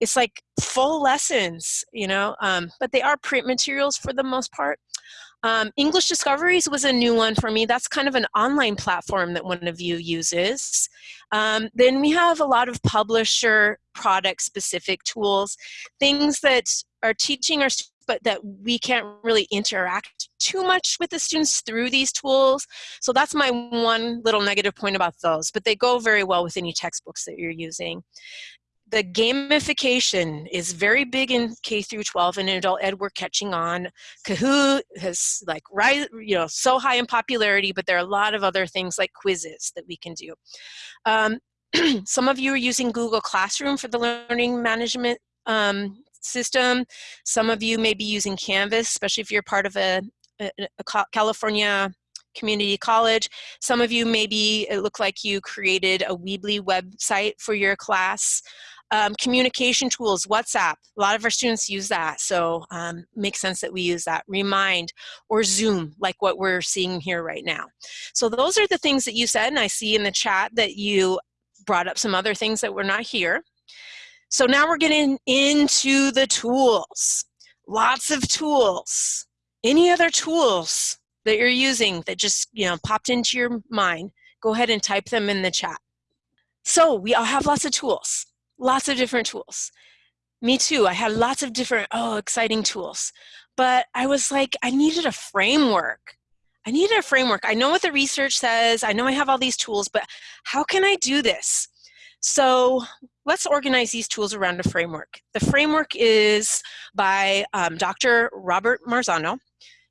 it's like full lessons, you know, um, but they are print materials for the most part. Um, English Discoveries was a new one for me. That's kind of an online platform that one of you uses. Um, then we have a lot of publisher product specific tools, things that are teaching our but that we can't really interact too much with the students through these tools. So that's my one little negative point about those, but they go very well with any textbooks that you're using the gamification is very big in K through 12 and in adult ed we're catching on. Kahoot has like rise, you know, so high in popularity, but there are a lot of other things like Quizizz that we can do. Um, some of you are using Google Classroom for the learning management um, system. Some of you may be using Canvas, especially if you're part of a, a, a California community college. Some of you maybe it looked like you created a Weebly website for your class. Um, communication tools, WhatsApp, a lot of our students use that, so um, makes sense that we use that. Remind or Zoom, like what we're seeing here right now. So those are the things that you said, and I see in the chat that you brought up some other things that were not here. So now we're getting into the tools. Lots of tools. Any other tools that you're using that just you know popped into your mind, go ahead and type them in the chat. So we all have lots of tools lots of different tools. Me too, I had lots of different, oh, exciting tools. But I was like, I needed a framework. I needed a framework. I know what the research says. I know I have all these tools, but how can I do this? So let's organize these tools around a framework. The framework is by um, Dr. Robert Marzano.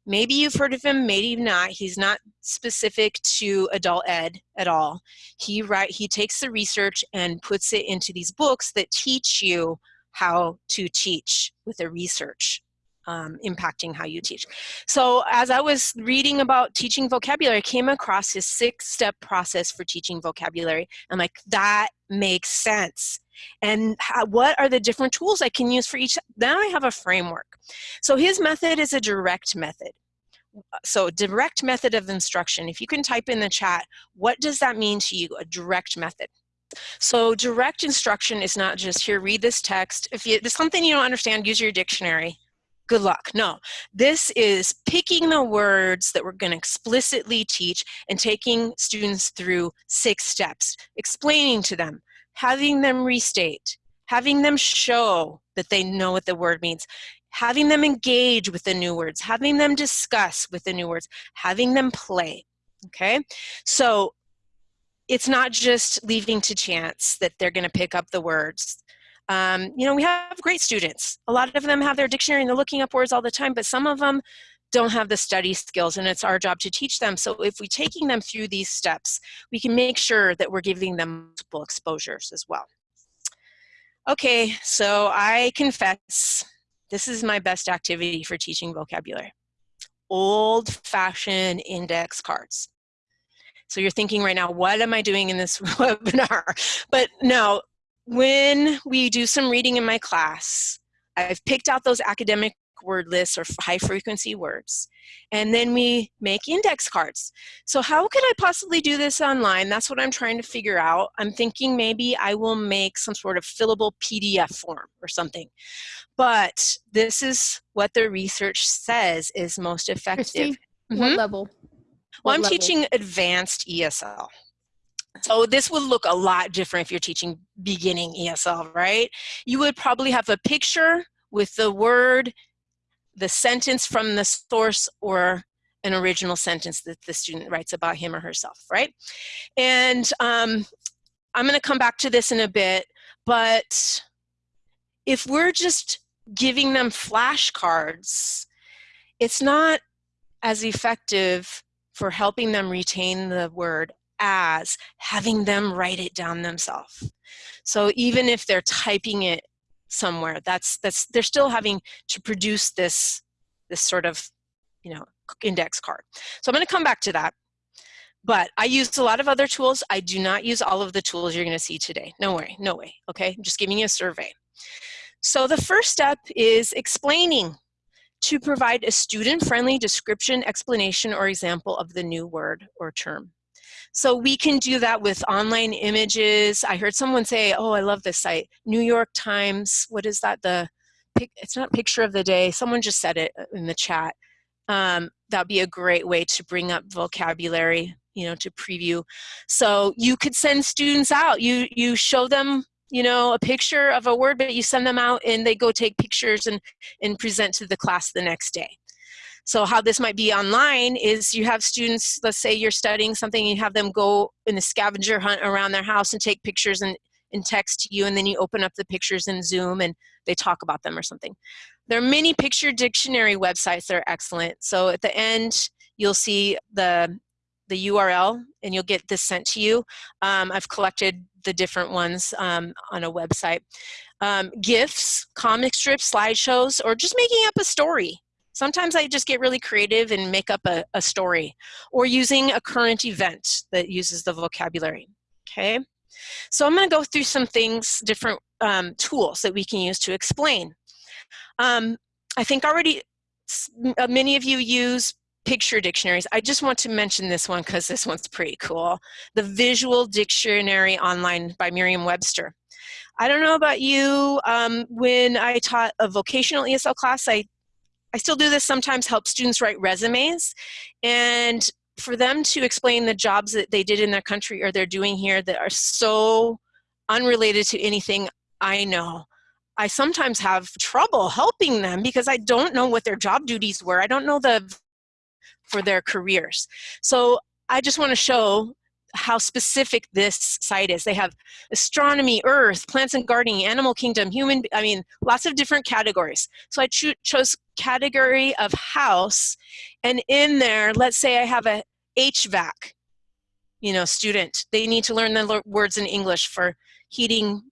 Maybe you've heard of him, maybe not. He's not specific to adult ed at all. He write he takes the research and puts it into these books that teach you how to teach with the research um, impacting how you teach. So as I was reading about teaching vocabulary, I came across his six-step process for teaching vocabulary. I'm like, that makes sense. And how, what are the different tools I can use for each? Now I have a framework. So his method is a direct method. So direct method of instruction, if you can type in the chat, what does that mean to you, a direct method? So direct instruction is not just here, read this text. If you, there's something you don't understand, use your dictionary good luck. No, this is picking the words that we're going to explicitly teach and taking students through six steps, explaining to them having them restate, having them show that they know what the word means, having them engage with the new words, having them discuss with the new words, having them play, okay? So it's not just leaving to chance that they're gonna pick up the words. Um, you know, we have great students. A lot of them have their dictionary and they're looking up words all the time, but some of them don't have the study skills and it's our job to teach them. So if we're taking them through these steps, we can make sure that we're giving them multiple exposures as well. Okay, so I confess, this is my best activity for teaching vocabulary. Old-fashioned index cards. So you're thinking right now, what am I doing in this webinar? But no, when we do some reading in my class, I've picked out those academic word lists or high frequency words. And then we make index cards. So how could I possibly do this online? That's what I'm trying to figure out. I'm thinking maybe I will make some sort of fillable PDF form or something. But this is what the research says is most effective. Christy, mm -hmm. What level? Well, I'm level? teaching advanced ESL. So this would look a lot different if you're teaching beginning ESL, right? You would probably have a picture with the word the sentence from the source or an original sentence that the student writes about him or herself, right? And um, I'm gonna come back to this in a bit, but if we're just giving them flashcards, it's not as effective for helping them retain the word as having them write it down themselves. So even if they're typing it somewhere. That's that's they're still having to produce this this sort of you know index card. So I'm going to come back to that. But I use a lot of other tools. I do not use all of the tools you're going to see today. No way, no way. Okay, I'm just giving you a survey. So the first step is explaining to provide a student-friendly description, explanation, or example of the new word or term. So we can do that with online images. I heard someone say, oh, I love this site, New York Times, what is that? The It's not picture of the day, someone just said it uh, in the chat. Um, that'd be a great way to bring up vocabulary, you know, to preview. So you could send students out, you, you show them you know, a picture of a word, but you send them out and they go take pictures and, and present to the class the next day. So how this might be online is you have students, let's say you're studying something, you have them go in a scavenger hunt around their house and take pictures and, and text you, and then you open up the pictures in Zoom and they talk about them or something. There are many picture dictionary websites that are excellent. So at the end, you'll see the, the URL and you'll get this sent to you. Um, I've collected the different ones um, on a website. Um, GIFs, comic strips, slideshows, or just making up a story. Sometimes I just get really creative and make up a, a story or using a current event that uses the vocabulary, okay? So I'm gonna go through some things, different um, tools that we can use to explain. Um, I think already uh, many of you use picture dictionaries. I just want to mention this one because this one's pretty cool. The Visual Dictionary Online by Merriam-Webster. I don't know about you, um, when I taught a vocational ESL class, I I still do this sometimes, help students write resumes. And for them to explain the jobs that they did in their country or they're doing here that are so unrelated to anything I know, I sometimes have trouble helping them because I don't know what their job duties were. I don't know the for their careers. So I just want to show how specific this site is. They have astronomy, earth, plants and gardening, animal kingdom, human, I mean, lots of different categories. So I cho chose category of house, and in there, let's say I have a HVAC, you know, student. They need to learn the words in English for heating,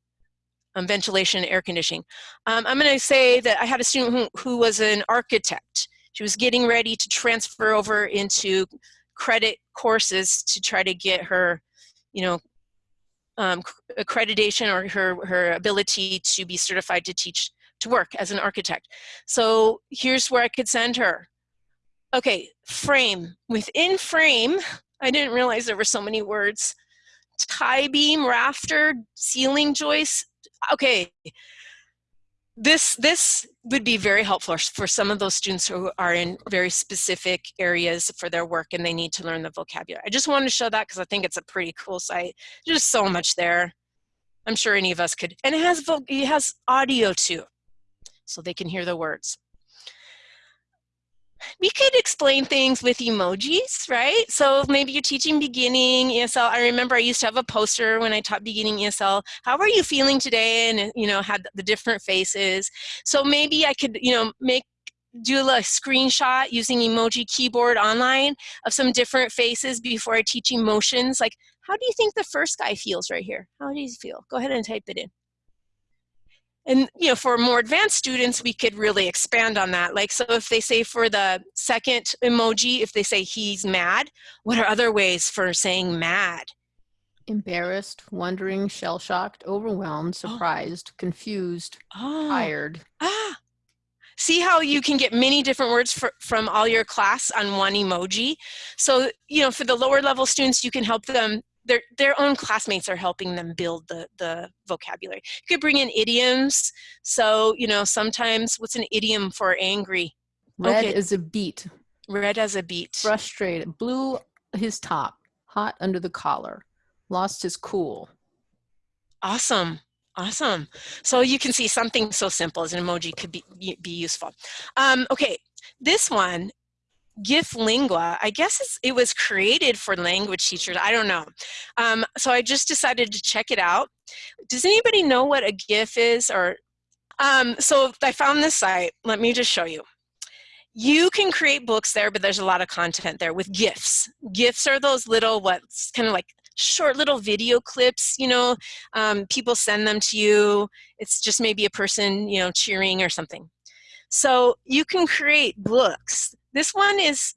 um, ventilation, air conditioning. Um, I'm gonna say that I had a student who, who was an architect. She was getting ready to transfer over into credit courses to try to get her, you know, um, accreditation or her, her ability to be certified to teach, to work as an architect. So here's where I could send her. Okay, frame. Within frame, I didn't realize there were so many words. Tie beam, rafter, ceiling joist. Okay, this this would be very helpful for some of those students who are in very specific areas for their work and they need to learn the vocabulary. I just wanted to show that because I think it's a pretty cool site. There's so much there. I'm sure any of us could. And it has, it has audio too, so they can hear the words we could explain things with emojis, right? So maybe you're teaching beginning ESL. I remember I used to have a poster when I taught beginning ESL. How are you feeling today? And, you know, had the different faces. So maybe I could, you know, make do a screenshot using emoji keyboard online of some different faces before I teach emotions. Like, how do you think the first guy feels right here? How do you feel? Go ahead and type it in. And you know, for more advanced students, we could really expand on that. Like, so if they say for the second emoji, if they say he's mad, what are other ways for saying mad? Embarrassed, wondering, shell-shocked, overwhelmed, oh. surprised, oh. confused, oh. tired. Ah, see how you can get many different words for, from all your class on one emoji so you know for the lower level students you can help them their their own classmates are helping them build the the vocabulary. You could bring in idioms. So you know sometimes what's an idiom for angry? Red okay. is a beet. Red as a beet. Frustrated. Blew his top. Hot under the collar. Lost his cool. Awesome. Awesome. So you can see something so simple as an emoji could be, be useful. Um, okay, this one GIF Lingua, I guess it was created for language teachers. I don't know. Um, so I just decided to check it out. Does anybody know what a GIF is? Or um, So I found this site. Let me just show you. You can create books there, but there's a lot of content there with GIFs. GIFs are those little, what's kind of like short little video clips, you know, um, people send them to you. It's just maybe a person, you know, cheering or something. So you can create books this one is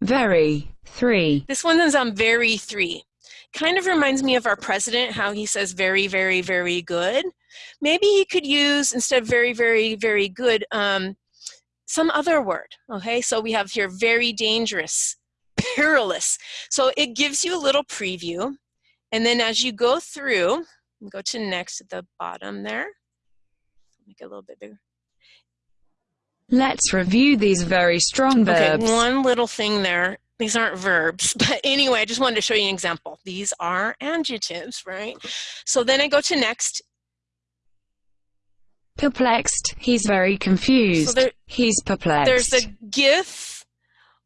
very three. This one is on very three. Kind of reminds me of our president, how he says very, very, very good. Maybe he could use, instead of very, very, very good, um, some other word, okay? So we have here very dangerous, perilous. So it gives you a little preview. And then as you go through, go to next at the bottom there, make it a little bit bigger. Let's review these very strong verbs. Okay, one little thing there. These aren't verbs, but anyway, I just wanted to show you an example. These are adjectives, right? So then I go to next. Perplexed. He's very confused. So there, He's perplexed. There's a GIF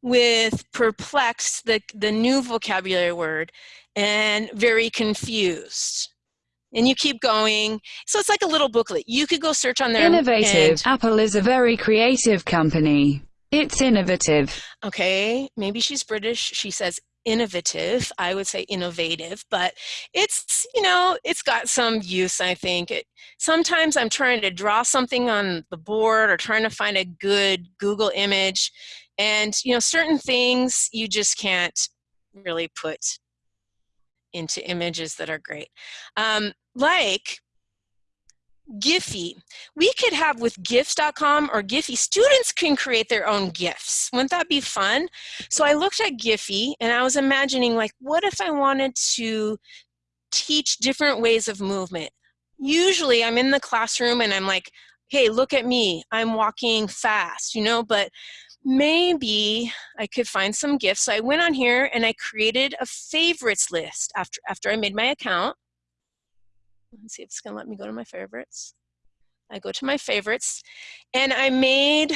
with perplexed, the, the new vocabulary word, and very confused and you keep going. So it's like a little booklet. You could go search on there. Innovative. Apple is a very creative company. It's innovative. Okay, maybe she's British. She says innovative. I would say innovative, but it's, you know, it's got some use, I think. It, sometimes I'm trying to draw something on the board or trying to find a good Google image. And, you know, certain things you just can't really put into images that are great. Um, like Giphy. We could have with gifs.com or Giphy, students can create their own GIFs. Wouldn't that be fun? So I looked at Giphy and I was imagining like, what if I wanted to teach different ways of movement? Usually I'm in the classroom and I'm like, hey, look at me, I'm walking fast, you know, but maybe I could find some GIFs. So I went on here and I created a favorites list after, after I made my account. Let's see if it's gonna let me go to my favorites. I go to my favorites and I made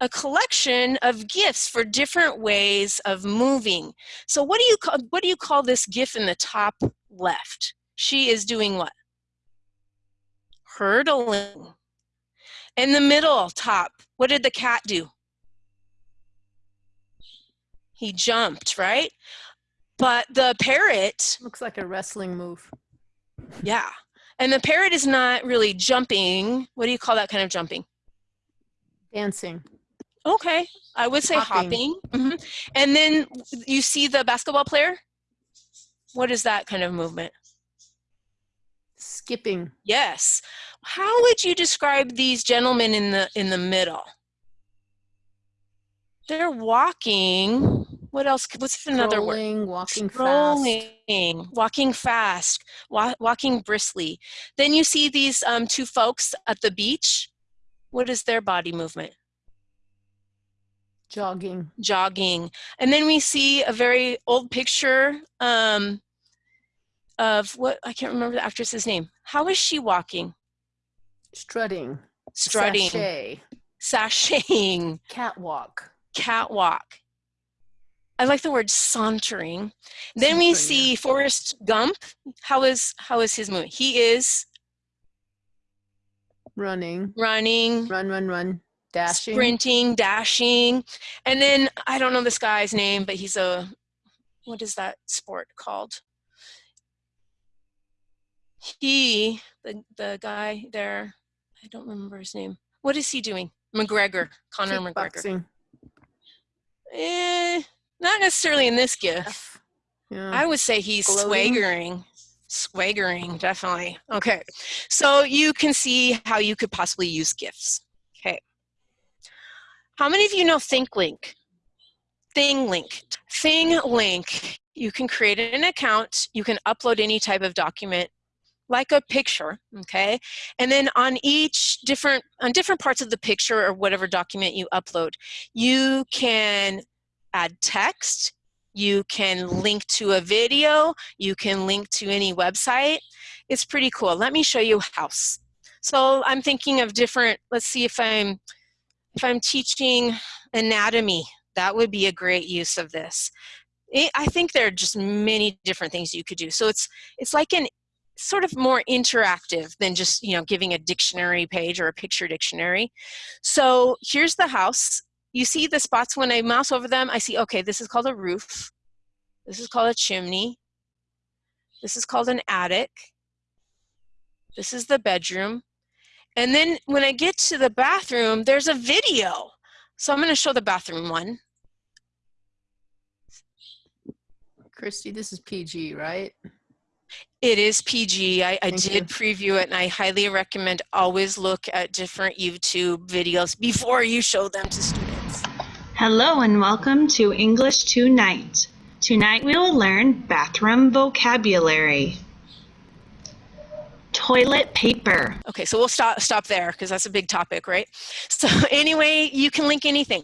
a collection of GIFs for different ways of moving. So what do you call, what do you call this GIF in the top left? She is doing what? Hurdling. In the middle top, what did the cat do? He jumped, right? But the parrot. Looks like a wrestling move. Yeah. And the parrot is not really jumping. What do you call that kind of jumping? Dancing. Okay. I would say hopping. hopping. Mm -hmm. And then you see the basketball player? What is that kind of movement? Skipping. Yes. How would you describe these gentlemen in the in the middle? They're walking. What else? What's another word? Walking Strolling, fast. Walking fast. Wa walking briskly. Then you see these um, two folks at the beach. What is their body movement? Jogging. Jogging. And then we see a very old picture um, of what, I can't remember the actress's name. How is she walking? Strutting. Strutting. Sashay. Sashaying. Catwalk. Catwalk. I like the word sauntering. Then we see Forrest Gump. How is how is his movie? He is running, running, run, run, run, dashing, sprinting, dashing, and then I don't know this guy's name, but he's a what is that sport called? He, the the guy there, I don't remember his name. What is he doing? McGregor, Conor McGregor. Eh, not necessarily in this GIF. Yeah. I would say he's Gloating. swaggering. Swaggering, definitely. Okay, so you can see how you could possibly use GIFs. Okay. How many of you know ThinkLink? ThingLink. ThingLink. You can create an account. You can upload any type of document like a picture, okay? And then on each different, on different parts of the picture or whatever document you upload, you can add text, you can link to a video, you can link to any website. It's pretty cool. Let me show you house. So I'm thinking of different, let's see if I'm, if I'm teaching anatomy, that would be a great use of this. I think there are just many different things you could do. So it's, it's like an sort of more interactive than just you know giving a dictionary page or a picture dictionary. So here's the house you see the spots when I mouse over them, I see, okay, this is called a roof. This is called a chimney. This is called an attic. This is the bedroom. And then when I get to the bathroom, there's a video. So I'm gonna show the bathroom one. Christy, this is PG, right? It is PG. I, I did you. preview it and I highly recommend always look at different YouTube videos before you show them to students. Hello and welcome to English Tonight. Tonight we will learn bathroom vocabulary. Toilet paper. Okay, so we'll stop stop there because that's a big topic, right? So anyway, you can link anything.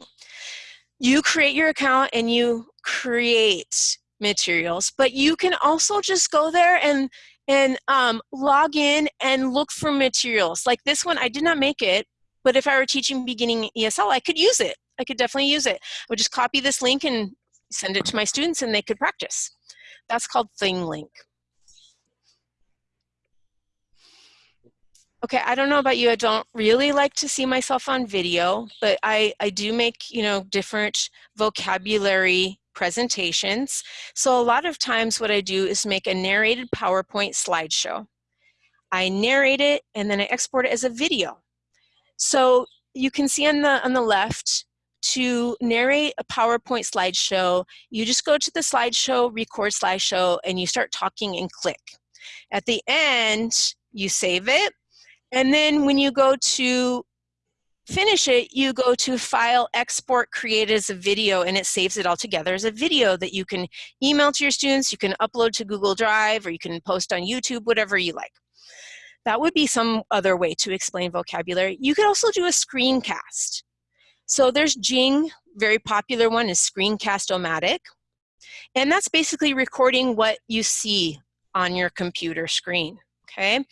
You create your account and you create materials, but you can also just go there and and um, log in and look for materials. Like this one, I did not make it, but if I were teaching beginning ESL, I could use it. I could definitely use it. I would just copy this link and send it to my students and they could practice. That's called ThingLink. Okay, I don't know about you. I don't really like to see myself on video, but I, I do make, you know, different vocabulary presentations. So a lot of times what I do is make a narrated PowerPoint slideshow. I narrate it and then I export it as a video. So you can see on the, on the left, to narrate a PowerPoint slideshow, you just go to the slideshow, record slideshow, and you start talking and click. At the end, you save it, and then when you go to finish it, you go to File, Export, Create as a video, and it saves it all together as a video that you can email to your students, you can upload to Google Drive, or you can post on YouTube, whatever you like. That would be some other way to explain vocabulary. You could also do a screencast. So there's Jing, very popular one is Screencast-O-Matic. And that's basically recording what you see on your computer screen, okay?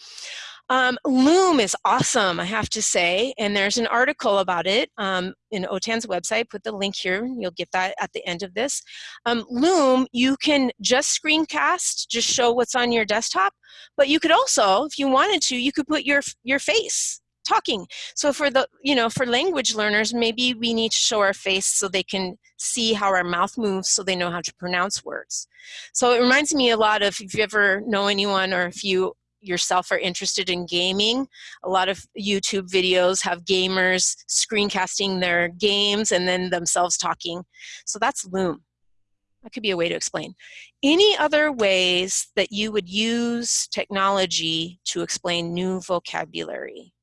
Um, Loom is awesome, I have to say, and there's an article about it um, in OTAN's website. Put the link here, you'll get that at the end of this. Um, Loom, you can just screencast, just show what's on your desktop, but you could also, if you wanted to, you could put your, your face talking. So for the, you know, for language learners, maybe we need to show our face so they can see how our mouth moves so they know how to pronounce words. So it reminds me a lot of if you ever know anyone or if you yourself are interested in gaming. A lot of YouTube videos have gamers screencasting their games and then themselves talking. So that's Loom. That could be a way to explain. Any other ways that you would use technology to explain new vocabulary?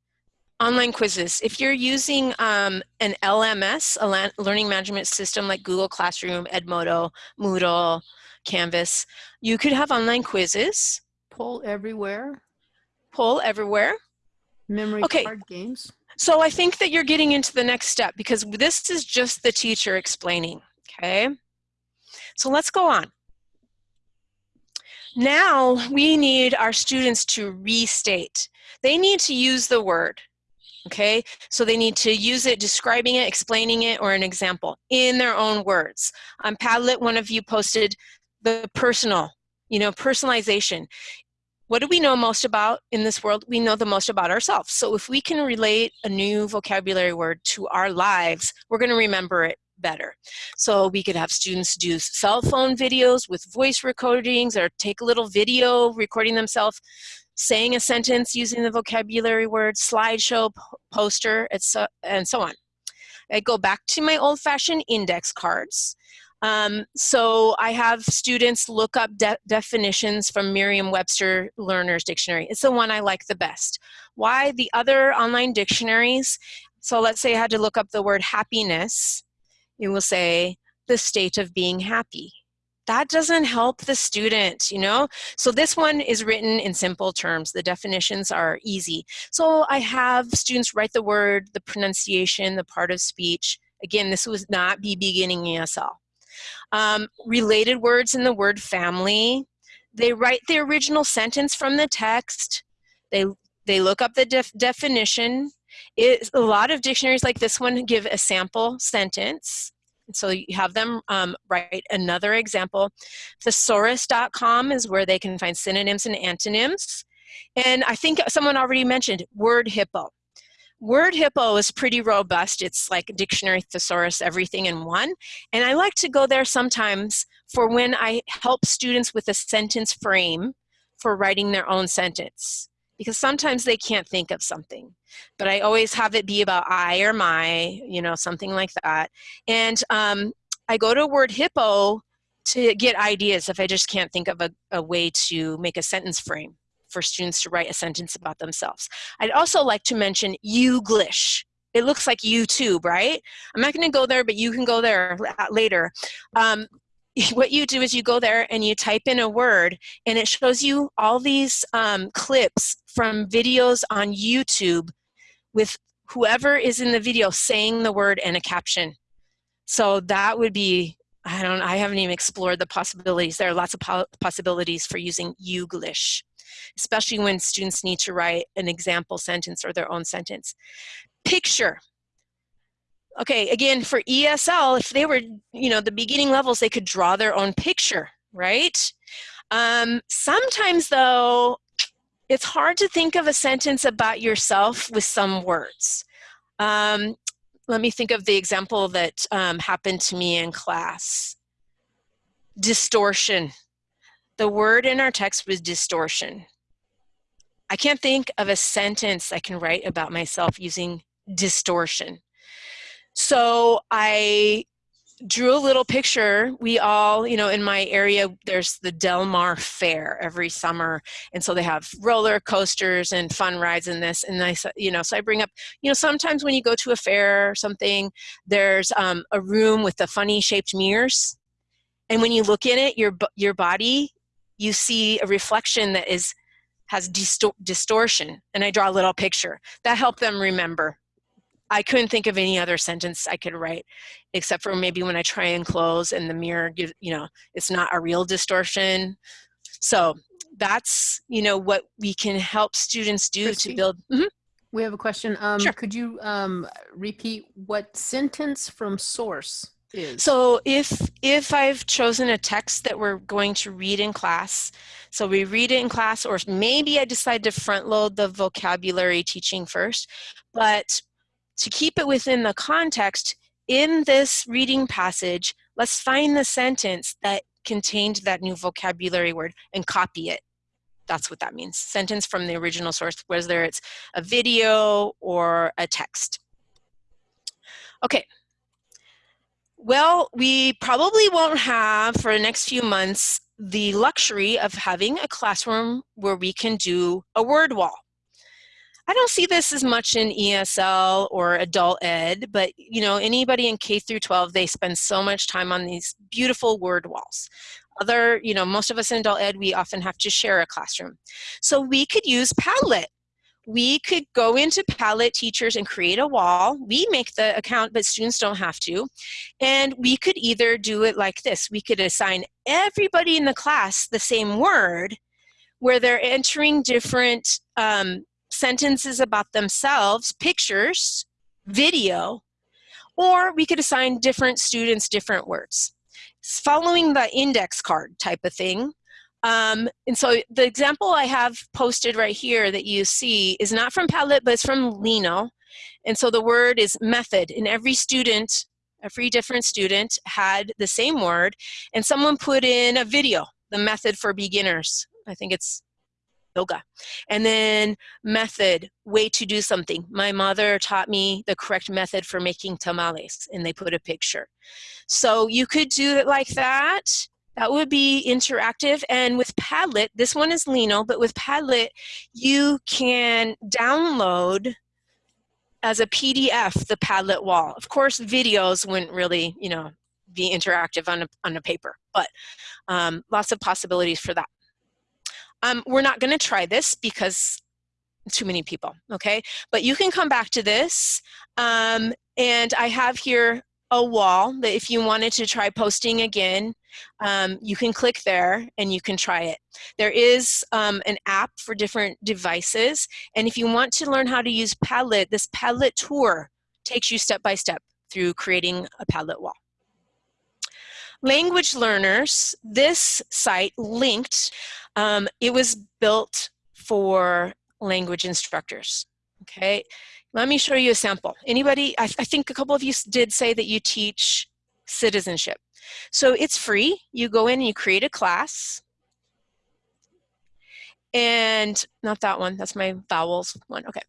Online quizzes. If you're using um, an LMS, a learning management system like Google Classroom, Edmodo, Moodle, Canvas, you could have online quizzes. Poll everywhere. Poll everywhere. Memory okay. card games. So I think that you're getting into the next step because this is just the teacher explaining, okay? So let's go on. Now we need our students to restate. They need to use the word, okay? So they need to use it, describing it, explaining it, or an example in their own words. On Padlet, one of you posted the personal, you know, personalization. What do we know most about in this world? We know the most about ourselves. So if we can relate a new vocabulary word to our lives, we're gonna remember it better. So we could have students do cell phone videos with voice recordings or take a little video recording themselves saying a sentence using the vocabulary word, slideshow, poster, and so on. I go back to my old-fashioned index cards. Um, so I have students look up de definitions from Merriam-Webster Learner's Dictionary. It's the one I like the best. Why? The other online dictionaries, so let's say I had to look up the word happiness, It will say the state of being happy. That doesn't help the student, you know? So this one is written in simple terms. The definitions are easy. So I have students write the word, the pronunciation, the part of speech. Again, this would not be beginning ESL. Um, related words in the word family. They write the original sentence from the text. They, they look up the def definition it, a lot of dictionaries like this one give a sample sentence. So you have them um, write another example. Thesaurus.com is where they can find synonyms and antonyms. And I think someone already mentioned Word Hippo. Word Hippo is pretty robust. It's like dictionary, thesaurus, everything in one. And I like to go there sometimes for when I help students with a sentence frame for writing their own sentence because sometimes they can't think of something. But I always have it be about I or my, you know, something like that. And um, I go to Word Hippo to get ideas if I just can't think of a, a way to make a sentence frame for students to write a sentence about themselves. I'd also like to mention Youglish. It looks like YouTube, right? I'm not going to go there, but you can go there later. Um, what you do is you go there and you type in a word and it shows you all these um, clips from videos on YouTube with whoever is in the video saying the word and a caption. So that would be, I don't, I haven't even explored the possibilities. There are lots of po possibilities for using Youglish, especially when students need to write an example sentence or their own sentence. Picture, okay, again, for ESL, if they were, you know, the beginning levels, they could draw their own picture, right? Um, sometimes though, it's hard to think of a sentence about yourself with some words. Um, let me think of the example that um, happened to me in class. Distortion. The word in our text was distortion. I can't think of a sentence I can write about myself using distortion. So I drew a little picture. We all, you know, in my area, there's the Del Mar Fair every summer. And so they have roller coasters and fun rides in this. And I, you know, so I bring up, you know, sometimes when you go to a fair or something, there's um, a room with the funny shaped mirrors. And when you look in it, your, your body, you see a reflection that is has distor distortion. And I draw a little picture. That helped them remember I couldn't think of any other sentence I could write except for maybe when I try and close and the mirror gives, you know, it's not a real distortion. So that's, you know, what we can help students do Christy, to build. Mm -hmm. We have a question. Um, sure. Could you um, repeat what sentence from source is? So if, if I've chosen a text that we're going to read in class, so we read it in class, or maybe I decide to front load the vocabulary teaching first, but to keep it within the context, in this reading passage, let's find the sentence that contained that new vocabulary word and copy it. That's what that means. Sentence from the original source, whether it's a video or a text. Okay. Well, we probably won't have for the next few months the luxury of having a classroom where we can do a word wall. I don't see this as much in ESL or adult ed, but you know, anybody in K through 12, they spend so much time on these beautiful word walls. Other, you know, most of us in adult ed, we often have to share a classroom. So we could use Padlet. we could go into Padlet teachers and create a wall. We make the account, but students don't have to. And we could either do it like this. We could assign everybody in the class the same word where they're entering different um, sentences about themselves, pictures, video, or we could assign different students different words. Following the index card type of thing, um, and so the example I have posted right here that you see is not from Padlet, but it's from Lino. And so the word is method, and every student, every different student had the same word, and someone put in a video, the method for beginners. I think it's yoga. And then method, way to do something. My mother taught me the correct method for making tamales, and they put a picture. So you could do it like that. That would be interactive. And with Padlet, this one is Lino, but with Padlet, you can download as a PDF the Padlet wall. Of course, videos wouldn't really, you know, be interactive on a, on a paper, but um, lots of possibilities for that. Um, we're not going to try this because too many people, okay? But you can come back to this. Um, and I have here a wall that if you wanted to try posting again, um, you can click there and you can try it. There is um, an app for different devices. And if you want to learn how to use Padlet, this Padlet tour takes you step by step through creating a Padlet wall. Language learners, this site Lingt, um, it was built for language instructors, okay? Let me show you a sample. Anybody, I, I think a couple of you did say that you teach citizenship. So it's free. You go in and you create a class. And not that one, that's my vowels one, okay.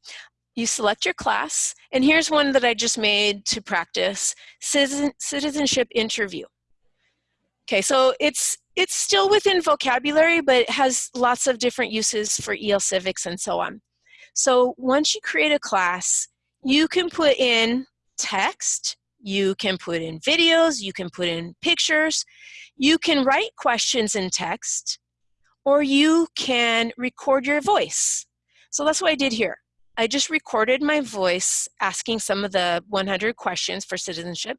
You select your class, and here's one that I just made to practice, citizen, citizenship interview. Okay, so it's it's still within vocabulary, but it has lots of different uses for EL civics and so on. So once you create a class, you can put in text, you can put in videos, you can put in pictures, you can write questions in text, or you can record your voice. So that's what I did here. I just recorded my voice asking some of the 100 questions for citizenship.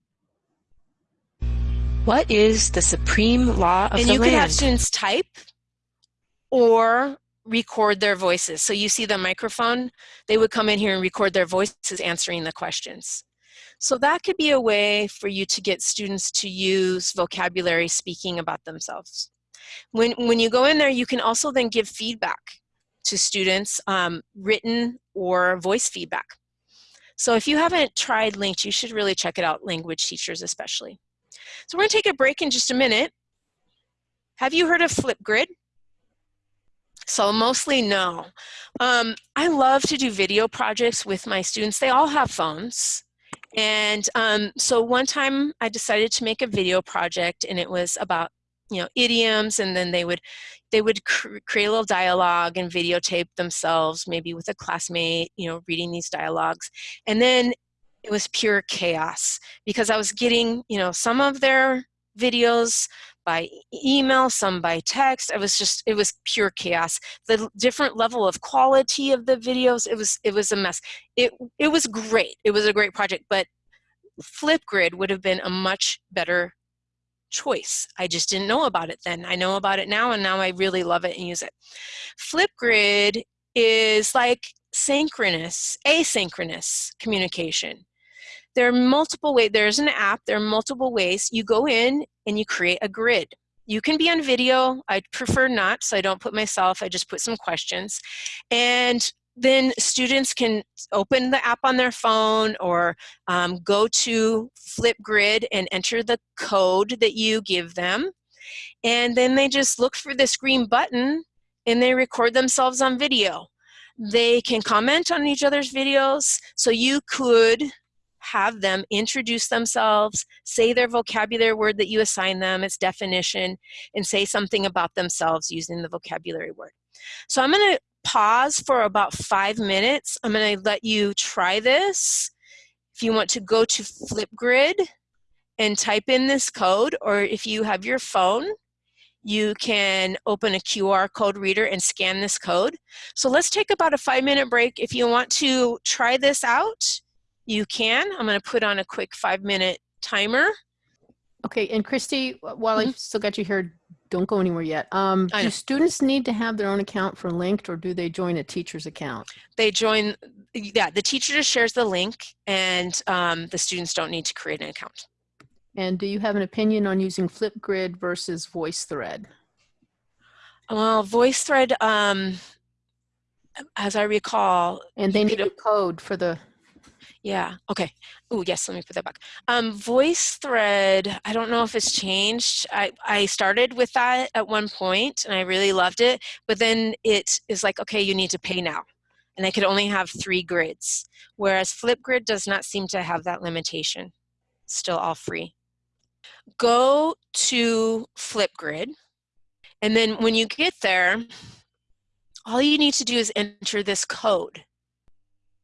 What is the supreme law of and the you land? can have students type or record their voices. So you see the microphone, they would come in here and record their voices answering the questions. So that could be a way for you to get students to use vocabulary speaking about themselves. When, when you go in there, you can also then give feedback to students, um, written or voice feedback. So if you haven't tried Lingt, you should really check it out, language teachers especially. So we're gonna take a break in just a minute. Have you heard of Flipgrid? So mostly no. Um, I love to do video projects with my students. They all have phones. And um, so one time I decided to make a video project and it was about you know idioms and then they would they would cr create a little dialogue and videotape themselves maybe with a classmate you know reading these dialogues and then it was pure chaos because I was getting you know some of their videos by email, some by text. It was just, it was pure chaos. The different level of quality of the videos, it was, it was a mess. It, it was great. It was a great project, but Flipgrid would have been a much better choice. I just didn't know about it then. I know about it now and now I really love it and use it. Flipgrid is like synchronous, asynchronous communication. There are multiple ways, there's an app, there are multiple ways. You go in and you create a grid. You can be on video, I prefer not, so I don't put myself, I just put some questions. And then students can open the app on their phone or um, go to Flipgrid and enter the code that you give them. And then they just look for this green button and they record themselves on video. They can comment on each other's videos. So you could have them introduce themselves, say their vocabulary word that you assign them, its definition, and say something about themselves using the vocabulary word. So I'm going to pause for about five minutes. I'm going to let you try this. If you want to go to Flipgrid and type in this code, or if you have your phone, you can open a QR code reader and scan this code. So let's take about a five minute break. If you want to try this out, you can. I'm gonna put on a quick five minute timer. Okay, and Christy, while mm -hmm. I still got you here, don't go anywhere yet. Um, do students need to have their own account for Lingt or do they join a teacher's account? They join, yeah, the teacher just shares the link and um, the students don't need to create an account. And do you have an opinion on using Flipgrid versus VoiceThread? Well, VoiceThread, um, as I recall. And they need a code for the. Yeah, okay. Oh, yes, let me put that back. Um, VoiceThread, I don't know if it's changed. I, I started with that at one point and I really loved it, but then it is like, okay, you need to pay now. And I could only have three grids, whereas Flipgrid does not seem to have that limitation. still all free go to Flipgrid. And then when you get there, all you need to do is enter this code.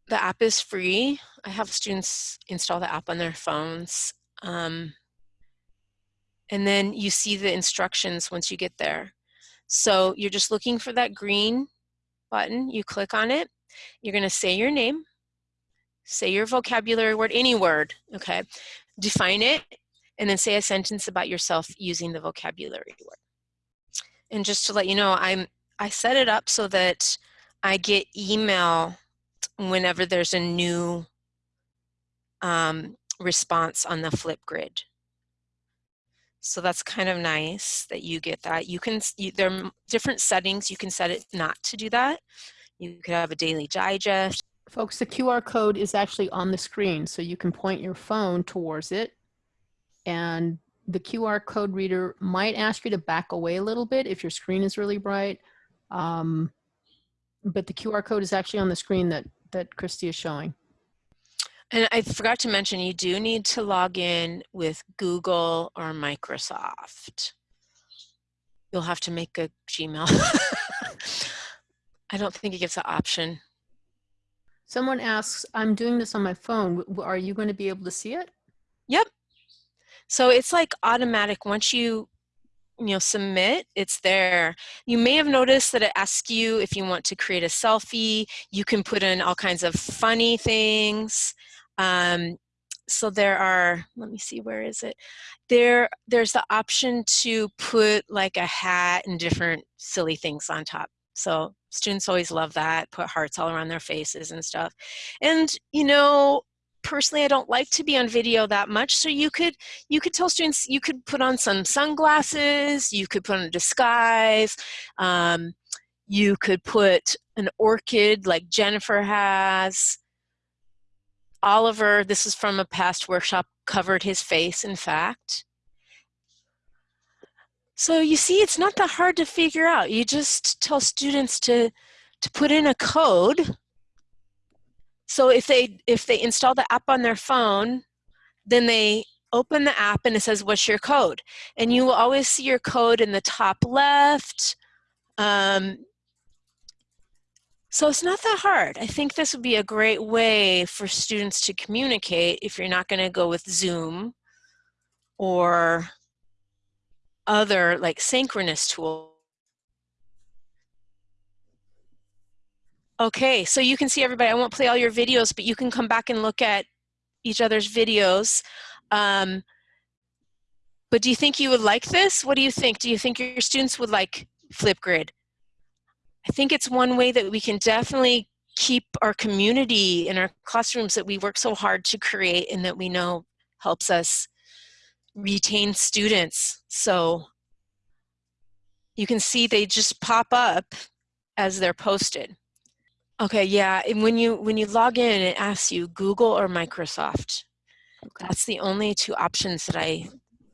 The app is free. I have students install the app on their phones. Um, and then you see the instructions once you get there. So you're just looking for that green button. You click on it. You're going to say your name, say your vocabulary word, any word, okay? Define it, and then say a sentence about yourself using the vocabulary word. And just to let you know, I'm I set it up so that I get email whenever there's a new um, response on the Flipgrid. So that's kind of nice that you get that. You can, you, there are different settings. You can set it not to do that. You could have a daily digest. Folks, the QR code is actually on the screen, so you can point your phone towards it and the QR code reader might ask you to back away a little bit if your screen is really bright. Um, but the QR code is actually on the screen that, that Christy is showing. And I forgot to mention, you do need to log in with Google or Microsoft. You'll have to make a Gmail. I don't think it gives the option. Someone asks, I'm doing this on my phone. Are you going to be able to see it? Yep. So it's like automatic once you you know submit it's there. You may have noticed that it asks you if you want to create a selfie. You can put in all kinds of funny things. Um, so there are let me see where is it? There there's the option to put like a hat and different silly things on top. So students always love that put hearts all around their faces and stuff. And you know personally I don't like to be on video that much so you could you could tell students you could put on some sunglasses you could put on a disguise um, you could put an orchid like Jennifer has. Oliver this is from a past workshop covered his face in fact. So you see it's not that hard to figure out. You just tell students to to put in a code so if they if they install the app on their phone, then they open the app and it says, what's your code? And you will always see your code in the top left. Um, so it's not that hard. I think this would be a great way for students to communicate if you're not going to go with Zoom or other like synchronous tools Okay, so you can see everybody. I won't play all your videos, but you can come back and look at each other's videos. Um, but do you think you would like this? What do you think? Do you think your students would like Flipgrid? I think it's one way that we can definitely keep our community in our classrooms that we work so hard to create and that we know helps us retain students. So you can see they just pop up as they're posted. Okay, yeah. And when you when you log in, it asks you Google or Microsoft. Okay. That's the only two options that I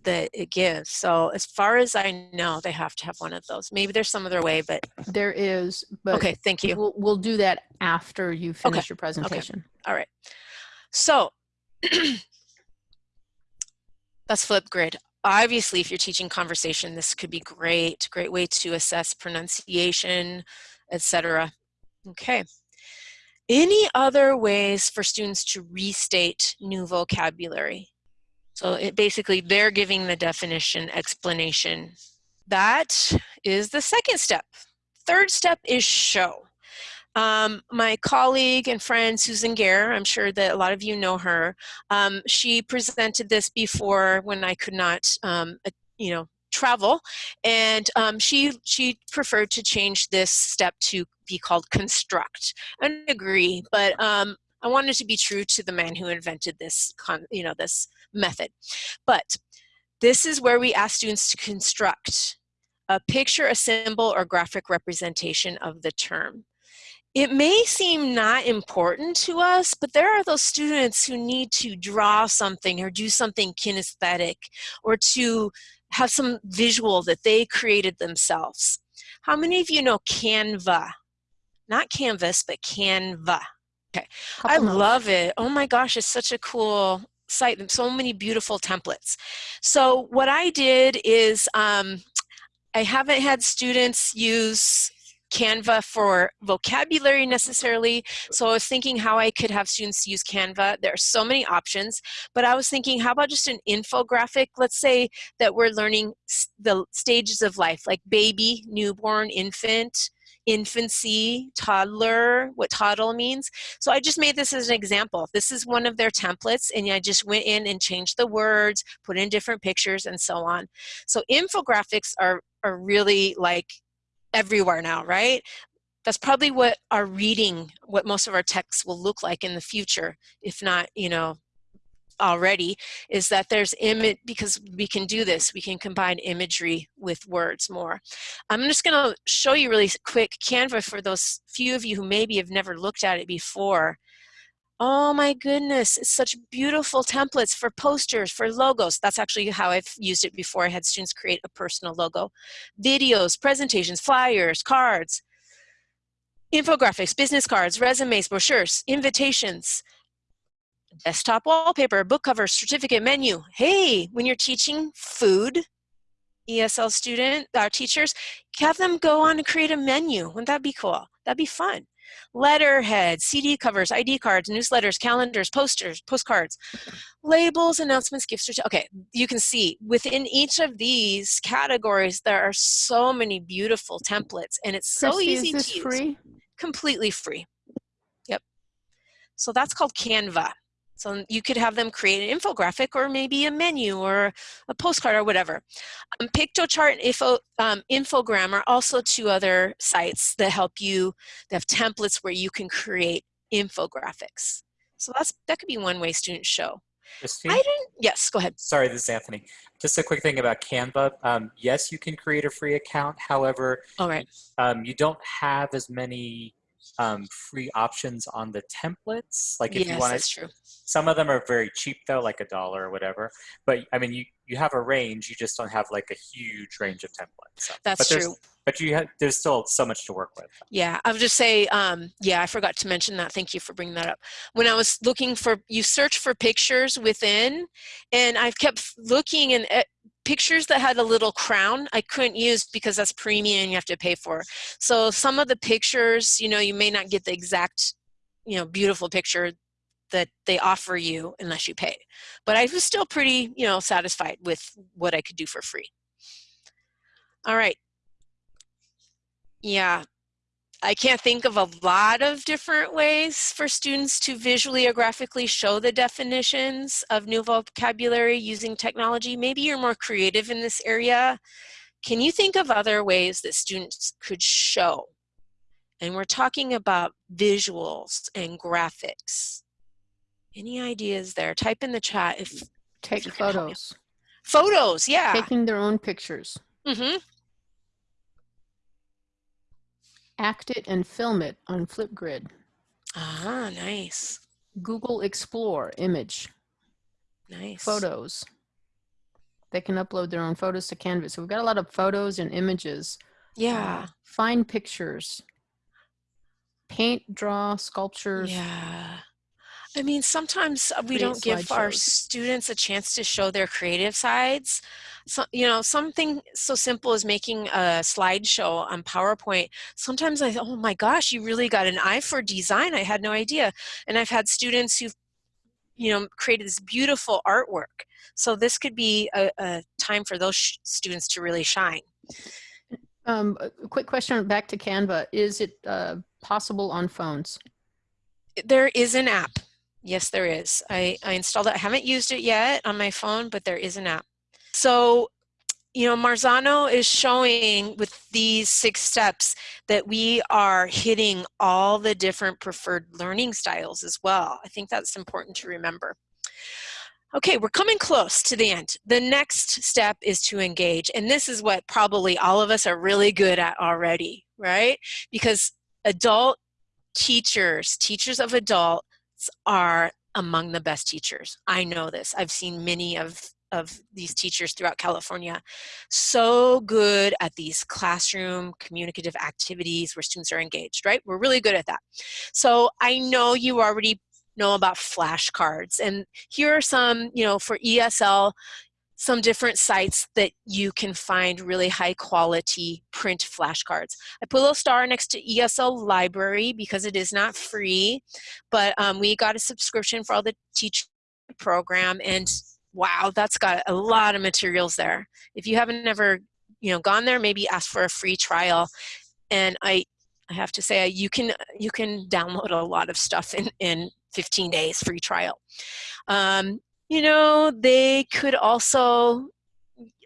that it gives. So as far as I know, they have to have one of those. Maybe there's some other way, but there is. But okay, thank you. We'll, we'll do that after you finish okay. your presentation. Okay. All right. So that's Flipgrid. Obviously, if you're teaching conversation, this could be great. Great way to assess pronunciation, etc. Okay. Any other ways for students to restate new vocabulary? So it basically, they're giving the definition, explanation, that is the second step. Third step is show. Um, my colleague and friend Susan Gaer, I'm sure that a lot of you know her, um, she presented this before when I could not, um, you know, travel, and um, she she preferred to change this step to be called construct. I agree, but um, I wanted to be true to the man who invented this, you know, this method. But this is where we ask students to construct a picture, a symbol, or graphic representation of the term it may seem not important to us, but there are those students who need to draw something or do something kinesthetic or to have some visual that they created themselves. How many of you know Canva? Not Canvas, but Canva. Okay, I love it. Oh my gosh, it's such a cool site. So many beautiful templates. So what I did is um, I haven't had students use Canva for vocabulary necessarily. So I was thinking how I could have students use Canva. There are so many options, but I was thinking how about just an infographic? Let's say that we're learning the stages of life, like baby, newborn, infant, infancy, toddler, what toddle means. So I just made this as an example. This is one of their templates and I just went in and changed the words, put in different pictures and so on. So infographics are, are really like everywhere now, right? That's probably what our reading, what most of our texts will look like in the future, if not, you know, already, is that there's image, because we can do this, we can combine imagery with words more. I'm just gonna show you really quick Canva for those few of you who maybe have never looked at it before. Oh my goodness, it's such beautiful templates for posters, for logos. That's actually how I've used it before. I had students create a personal logo. Videos, presentations, flyers, cards, infographics, business cards, resumes, brochures, invitations, desktop wallpaper, book cover, certificate, menu. Hey, when you're teaching food, ESL student, our teachers, have them go on and create a menu. Wouldn't that be cool? That'd be fun Letterhead, CD covers, ID cards, newsletters, calendars, posters, postcards, labels, announcements, gifts. Okay, you can see within each of these categories, there are so many beautiful templates and it's so Christy, easy to use. free? Completely free. Yep. So that's called Canva. So you could have them create an infographic or maybe a menu or a postcard or whatever. Um, Piktochart and Info, um, Infogram are also two other sites that help you, that have templates where you can create infographics. So that's that could be one way students show. Christine? I didn't, yes, go ahead. Sorry, this is Anthony. Just a quick thing about Canva. Um, yes, you can create a free account. However, All right. um, you don't have as many um, free options on the templates. Like if yes, you want to, true. some of them are very cheap though, like a dollar or whatever. But I mean, you you have a range. You just don't have like a huge range of templates. So, That's but true. But you have there's still so much to work with. Yeah, I would just say, um, yeah, I forgot to mention that. Thank you for bringing that up. When I was looking for, you search for pictures within, and I've kept looking and uh, pictures that had a little crown I couldn't use because that's premium you have to pay for. So some of the pictures, you know, you may not get the exact, you know, beautiful picture that they offer you unless you pay. But I was still pretty, you know, satisfied with what I could do for free. All right. Yeah, I can't think of a lot of different ways for students to visually or graphically show the definitions of new vocabulary using technology. Maybe you're more creative in this area. Can you think of other ways that students could show? And we're talking about visuals and graphics. Any ideas there? Type in the chat if Take you can help me. photos. photos. Yeah. Taking their own pictures. Mm-hmm. Act it and film it on Flipgrid. Ah, nice, Google Explore image, nice. photos. They can upload their own photos to Canvas. So we've got a lot of photos and images. Yeah. Uh, find pictures. Paint, draw, sculptures. Yeah. I mean, sometimes we don't give our students a chance to show their creative sides. So, you know, something so simple as making a slideshow on PowerPoint. Sometimes I, oh my gosh, you really got an eye for design. I had no idea. And I've had students who've, you know, created this beautiful artwork. So this could be a, a time for those sh- students to really shine. Um, quick question back to Canva. Is it uh, possible on phones? There is an app. Yes, there is. I, I installed it. I haven't used it yet on my phone, but there is an app. So, you know, Marzano is showing with these six steps that we are hitting all the different preferred learning styles as well. I think that's important to remember. Okay, we're coming close to the end. The next step is to engage. And this is what probably all of us are really good at already, right? Because adult teachers, teachers of adults are among the best teachers. I know this. I've seen many of of these teachers throughout California so good at these classroom communicative activities where students are engaged, right? We're really good at that. So I know you already know about flashcards. And here are some, you know, for ESL, some different sites that you can find really high quality print flashcards. I put a little star next to ESL library because it is not free, but um, we got a subscription for all the teacher program and wow, that's got a lot of materials there. If you haven't ever, you know, gone there, maybe ask for a free trial. And I, I have to say, you can you can download a lot of stuff in in 15 days free trial. Um, you know, they could also,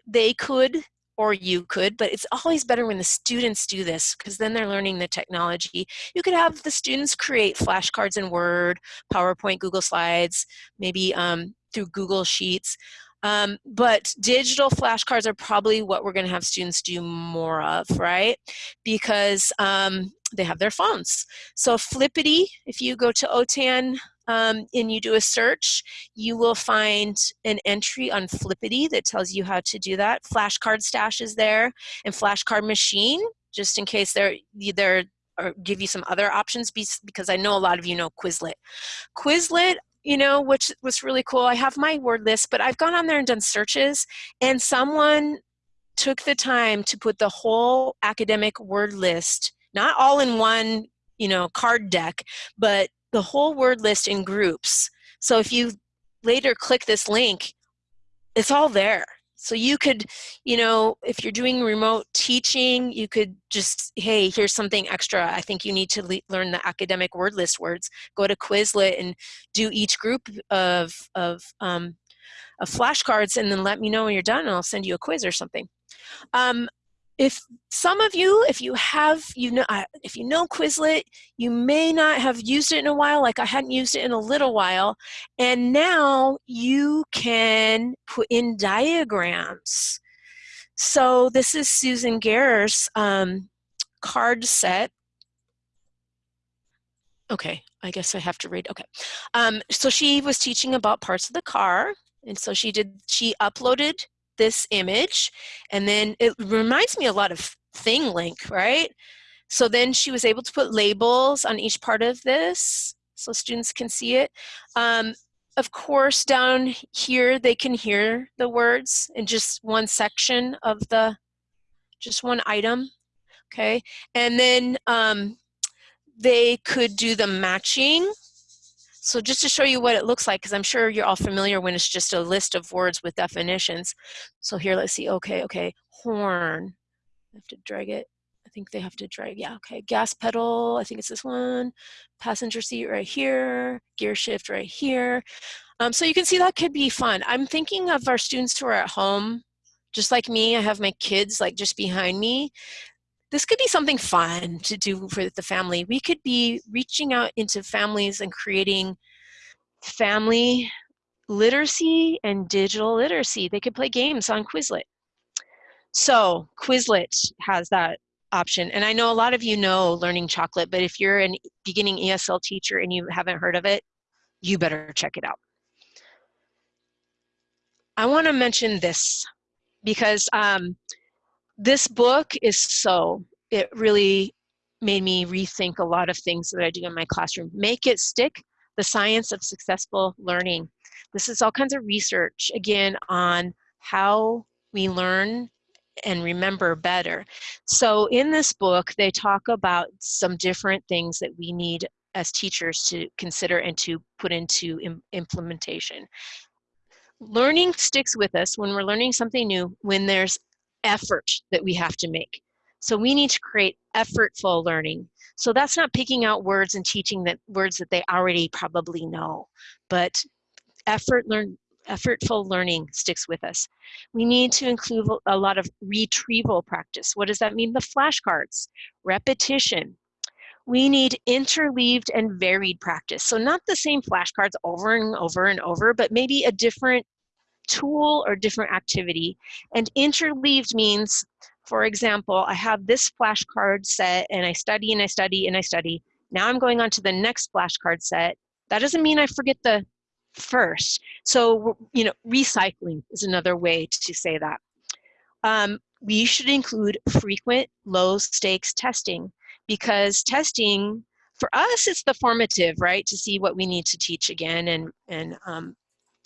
they could, or you could, but it's always better when the students do this because then they're learning the technology. You could have the students create flashcards in Word, PowerPoint, Google Slides, maybe um, through Google Sheets. Um, but digital flashcards are probably what we're going to have students do more of, right? Because um, they have their phones. So Flippity, if you go to OTAN um, and you do a search, you will find an entry on Flippity that tells you how to do that. Flashcard Stash is there, and Flashcard Machine, just in case they're, they're or give you some other options because I know a lot of you know Quizlet. Quizlet, you know, which was really cool. I have my word list, but I've gone on there and done searches, and someone took the time to put the whole academic word list, not all in one, you know, card deck, but the whole word list in groups. So if you later click this link, it's all there. So you could, you know, if you're doing remote teaching, you could just, hey, here's something extra. I think you need to learn the academic word list words. Go to Quizlet and do each group of, of, um, of flashcards and then let me know when you're done and I'll send you a quiz or something. Um, if some of you, if you have, you know, uh, if you know Quizlet, you may not have used it in a while, like I hadn't used it in a little while, and now you can put in diagrams. So this is Susan Gaer's um, card set. Okay, I guess I have to read, okay. Um, so she was teaching about parts of the car, and so she did, she uploaded this image and then it reminds me a lot of ThingLink, right? So then she was able to put labels on each part of this so students can see it. Um, of course, down here, they can hear the words in just one section of the, just one item, okay? And then um, they could do the matching so just to show you what it looks like, because I'm sure you're all familiar when it's just a list of words with definitions. So here, let's see, okay, okay, horn. I have to drag it. I think they have to drag, yeah, okay. Gas pedal, I think it's this one. Passenger seat right here, gear shift right here. Um, so you can see that could be fun. I'm thinking of our students who are at home, just like me, I have my kids like just behind me this could be something fun to do for the family. We could be reaching out into families and creating family literacy and digital literacy. They could play games on Quizlet. So Quizlet has that option. And I know a lot of you know Learning Chocolate, but if you're a beginning ESL teacher and you haven't heard of it, you better check it out. I want to mention this because um, this book is so, it really made me rethink a lot of things that I do in my classroom. Make it stick, the science of successful learning. This is all kinds of research, again, on how we learn and remember better. So in this book, they talk about some different things that we need as teachers to consider and to put into Im implementation. Learning sticks with us when we're learning something new when there's effort that we have to make. So we need to create effortful learning. So that's not picking out words and teaching that words that they already probably know, but effort learn effortful learning sticks with us. We need to include a lot of retrieval practice. What does that mean? The flashcards, repetition. We need interleaved and varied practice. So not the same flashcards over and over and over, but maybe a different tool or different activity. And interleaved means, for example, I have this flashcard set and I study and I study and I study. Now I'm going on to the next flashcard set. That doesn't mean I forget the first. So, you know, recycling is another way to say that. Um, we should include frequent low stakes testing because testing for us it's the formative right to see what we need to teach again and and um,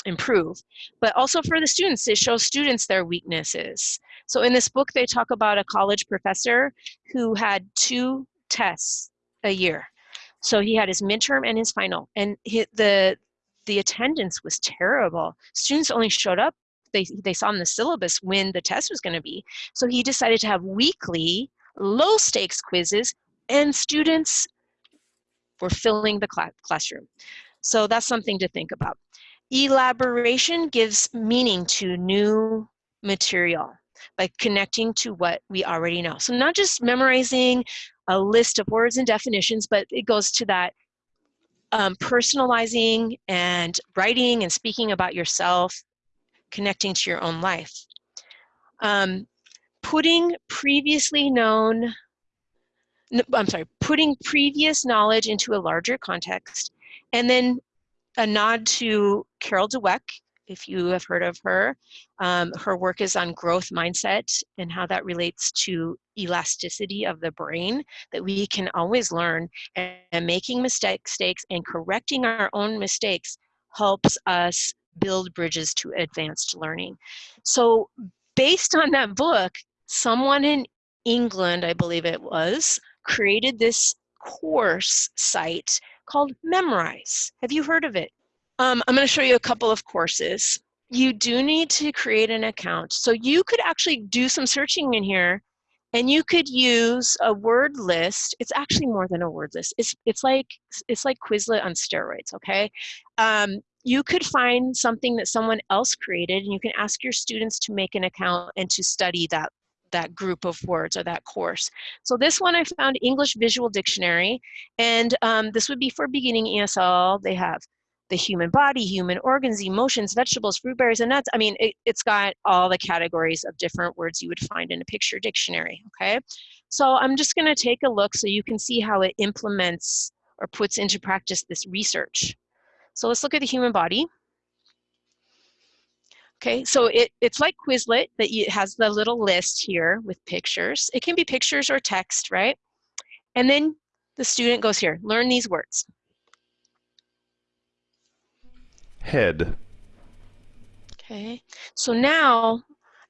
improve but also for the students it shows students their weaknesses so in this book they talk about a college professor who had two tests a year so he had his midterm and his final and he, the the attendance was terrible. Students only showed up, they, they saw in the syllabus when the test was going to be. So he decided to have weekly low stakes quizzes and students were filling the cl classroom. So that's something to think about. Elaboration gives meaning to new material by connecting to what we already know. So not just memorizing a list of words and definitions, but it goes to that um, personalizing and writing and speaking about yourself, connecting to your own life. Um, putting previously known, I'm sorry, putting previous knowledge into a larger context, and then a nod to Carol Dweck if you have heard of her. Um, her work is on growth mindset and how that relates to elasticity of the brain, that we can always learn and, and making mistakes and correcting our own mistakes helps us build bridges to advanced learning. So based on that book, someone in England, I believe it was, created this course site called Memrise. Have you heard of it? Um, I'm going to show you a couple of courses. You do need to create an account. So you could actually do some searching in here and you could use a word list. It's actually more than a word list. It's, it's, like, it's like Quizlet on steroids, okay? Um, you could find something that someone else created and you can ask your students to make an account and to study that that group of words or that course. So this one I found English Visual Dictionary, and um, this would be for beginning ESL. They have the human body, human organs, emotions, vegetables, fruit, berries, and nuts. I mean, it, has got all the categories of different words you would find in a picture dictionary, okay? So I'm just gonna take a look so you can see how it implements or puts into practice this research. So let's look at the human body. Okay, so it, it's like Quizlet that it has the little list here with pictures. It can be pictures or text, right? And then the student goes here, learn these words. head. Okay, so now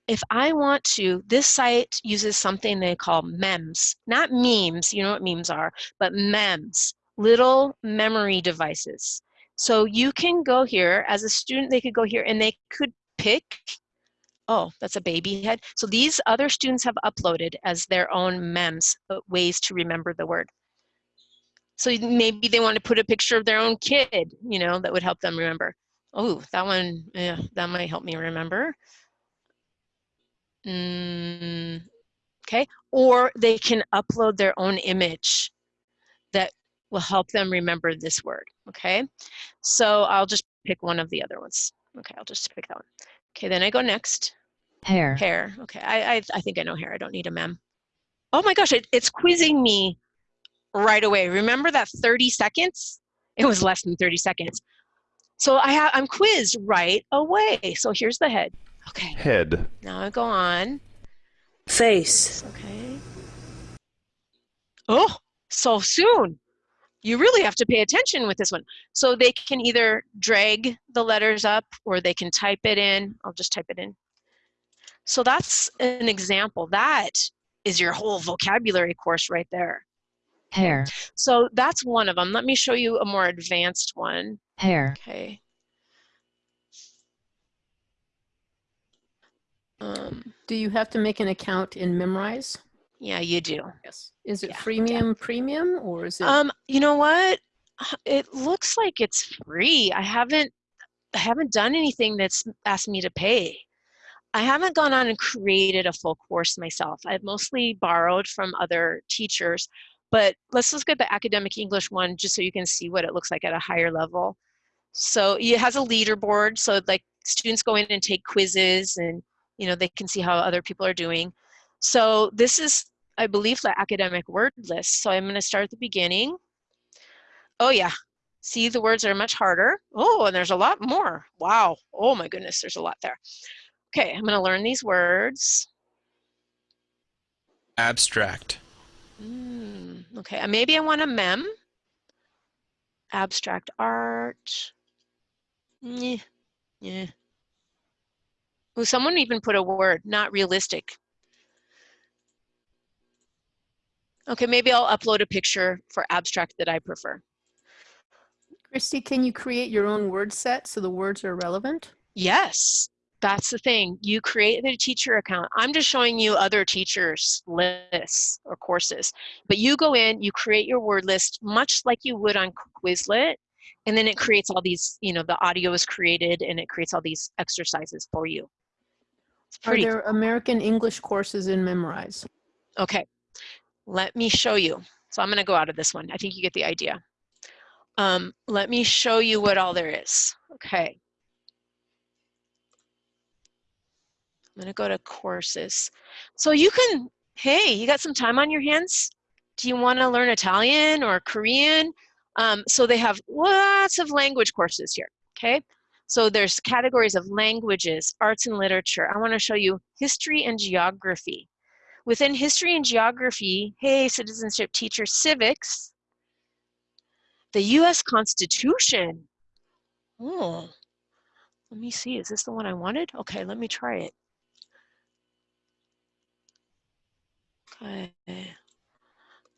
if I want to, this site uses something they call MEMS, not memes, you know what memes are, but MEMS, little memory devices. So you can go here, as a student, they could go here and they could pick, oh, that's a baby head. So these other students have uploaded as their own MEMS, uh, ways to remember the word. So maybe they want to put a picture of their own kid, you know, that would help them remember. Oh, that one, yeah, that might help me remember. Mm, okay, or they can upload their own image that will help them remember this word, okay? So I'll just pick one of the other ones. Okay, I'll just pick that one. Okay, then I go next. Hair. Hair, okay, I, I, I think I know hair, I don't need a mem. Oh my gosh, it, it's quizzing me right away. Remember that 30 seconds? It was less than 30 seconds. So I have I'm quizzed right away. So here's the head. Okay. Head. Now I go on. Face. Okay. Oh, so soon. You really have to pay attention with this one. So they can either drag the letters up or they can type it in. I'll just type it in. So that's an example. That is your whole vocabulary course right there. Hair. So that's one of them. Let me show you a more advanced one. Hair. Okay. Um, Do you have to make an account in Memrise? yeah, you do. Yes. Is it Yeah, freemium premium or is it? Um, you know what? It looks like it's free. I haven't I haven't done anything that's asked me to pay. I haven't gone on and created a full course myself. I've mostly borrowed from other teachers, but let's look at the academic English one just so you can see what it looks like at a higher level. So it has a leaderboard, so like students go in and take quizzes and you know they can see how other people are doing. So this is, I believe, the academic word list. So I'm going to start at the beginning. Oh yeah, see the words are much harder. Oh, and there's a lot more. Wow. Oh my goodness, there's a lot there. Okay, I'm going to learn these words. Abstract. Mm, okay, uh, maybe I want a mem. Abstract art. Yeah, yeah. Oh, someone even put a word, not realistic. Okay, maybe I'll upload a picture for abstract that I prefer. Christy, can you create your own word set so the words are relevant? Yes, that's the thing. You create the teacher account. I'm just showing you other teachers' lists or courses. But you go in, you create your word list much like you would on Quizlet, and then it creates all these, you know, the audio is created and it creates all these exercises for you. Are there American English courses in Memrise? Okay, let me show you. So I'm gonna go out of this one. I think you get the idea. Um, let me show you what all there is. Okay. I'm gonna go to courses. So you can, hey, you got some time on your hands? Do you wanna learn Italian or Korean? Um, so they have lots of language courses here, okay? So there's categories of languages, arts and literature. I wanna show you history and geography. Within history and geography, hey, citizenship teacher, civics, the US Constitution. Oh, let me see, is this the one I wanted? Okay, let me try it. Okay.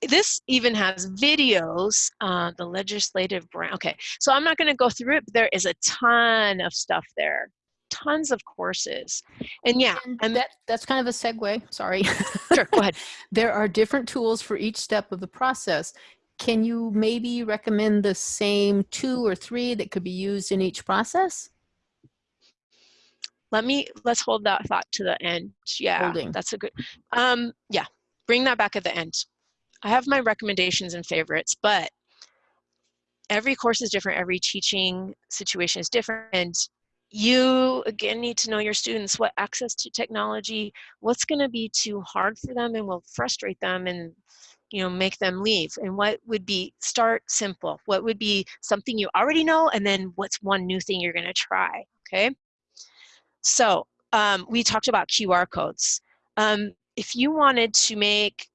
This even has videos, uh, the legislative branch. Okay, so I'm not gonna go through it, but there is a ton of stuff there, tons of courses. And yeah, And and that, that's kind of a segue, sorry. sure, go ahead. There are different tools for each step of the process. Can you maybe recommend the same two or three that could be used in each process? Let me, let's hold that thought to the end. Yeah, Holding. that's a good, um, yeah, bring that back at the end. I have my recommendations and favorites, but every course is different, every teaching situation is different, and you, again, need to know your students, what access to technology, what's gonna be too hard for them and will frustrate them and you know, make them leave, and what would be, start simple, what would be something you already know, and then what's one new thing you're gonna try, okay? So um, we talked about QR codes. Um, if you wanted to make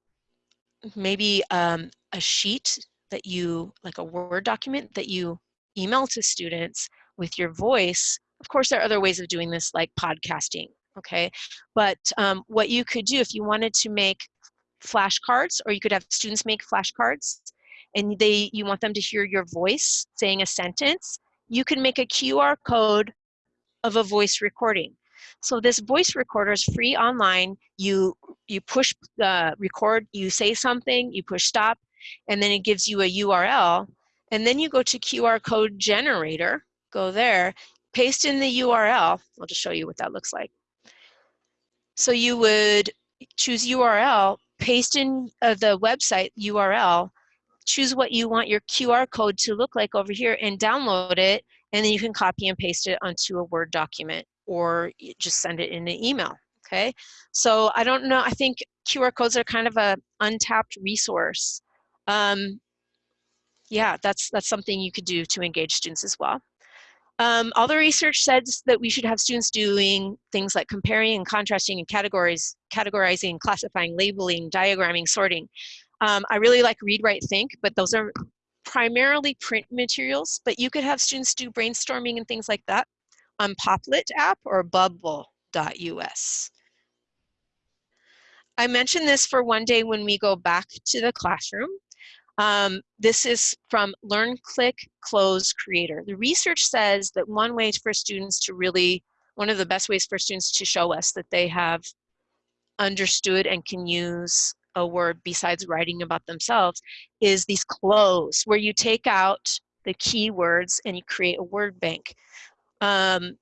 maybe um, a sheet that you, like a Word document that you email to students with your voice, of course there are other ways of doing this like podcasting, okay? But um, what you could do if you wanted to make flashcards or you could have students make flashcards and they you want them to hear your voice saying a sentence, you can make a QR code of a voice recording. So this voice recorder is free online. You you push the record, you say something, you push stop, and then it gives you a URL. And then you go to QR code generator, go there, paste in the URL. I'll just show you what that looks like. So you would choose URL, paste in uh, the website URL, choose what you want your QR code to look like over here and download it and then you can copy and paste it onto a Word document or just send it in an email, okay? So I don't know, I think QR codes are kind of a untapped resource. Um, yeah, that's, that's something you could do to engage students as well. Um, all the research says that we should have students doing things like comparing and contrasting and categories, categorizing, classifying, labeling, diagramming, sorting. Um, I really like read, write, think, but those are primarily print materials, but you could have students do brainstorming and things like that on Popplet app or bubble.us. I mentioned this for one day when we go back to the classroom. Um, this is from Learn, Click, Cloze Creator. The research says that one way for students to really one of the best ways for students to show us that they have understood and can use a word besides writing about themselves is these cloze where you take out the keywords and you create a word bank. Um,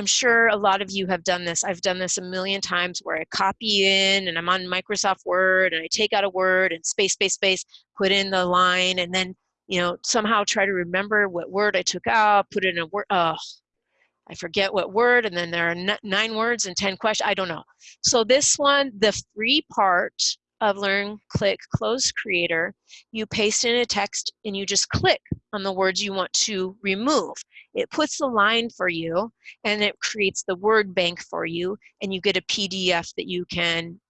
I'm sure a lot of you have done this. I've done this a million times where I copy in and I'm on Microsoft Word and I take out a word and space, space, space, put in the line and then, you know, somehow try to remember what word I took out, put in a word. Oh, I forget what word and then there are nine words and 10 questions. I don't know. So this one, the free part of Learn, Click, Cloze Creator, you paste in a text and you just click on the words you want to remove. It puts the line for you and it creates the word bank for you and you get a PDF that you can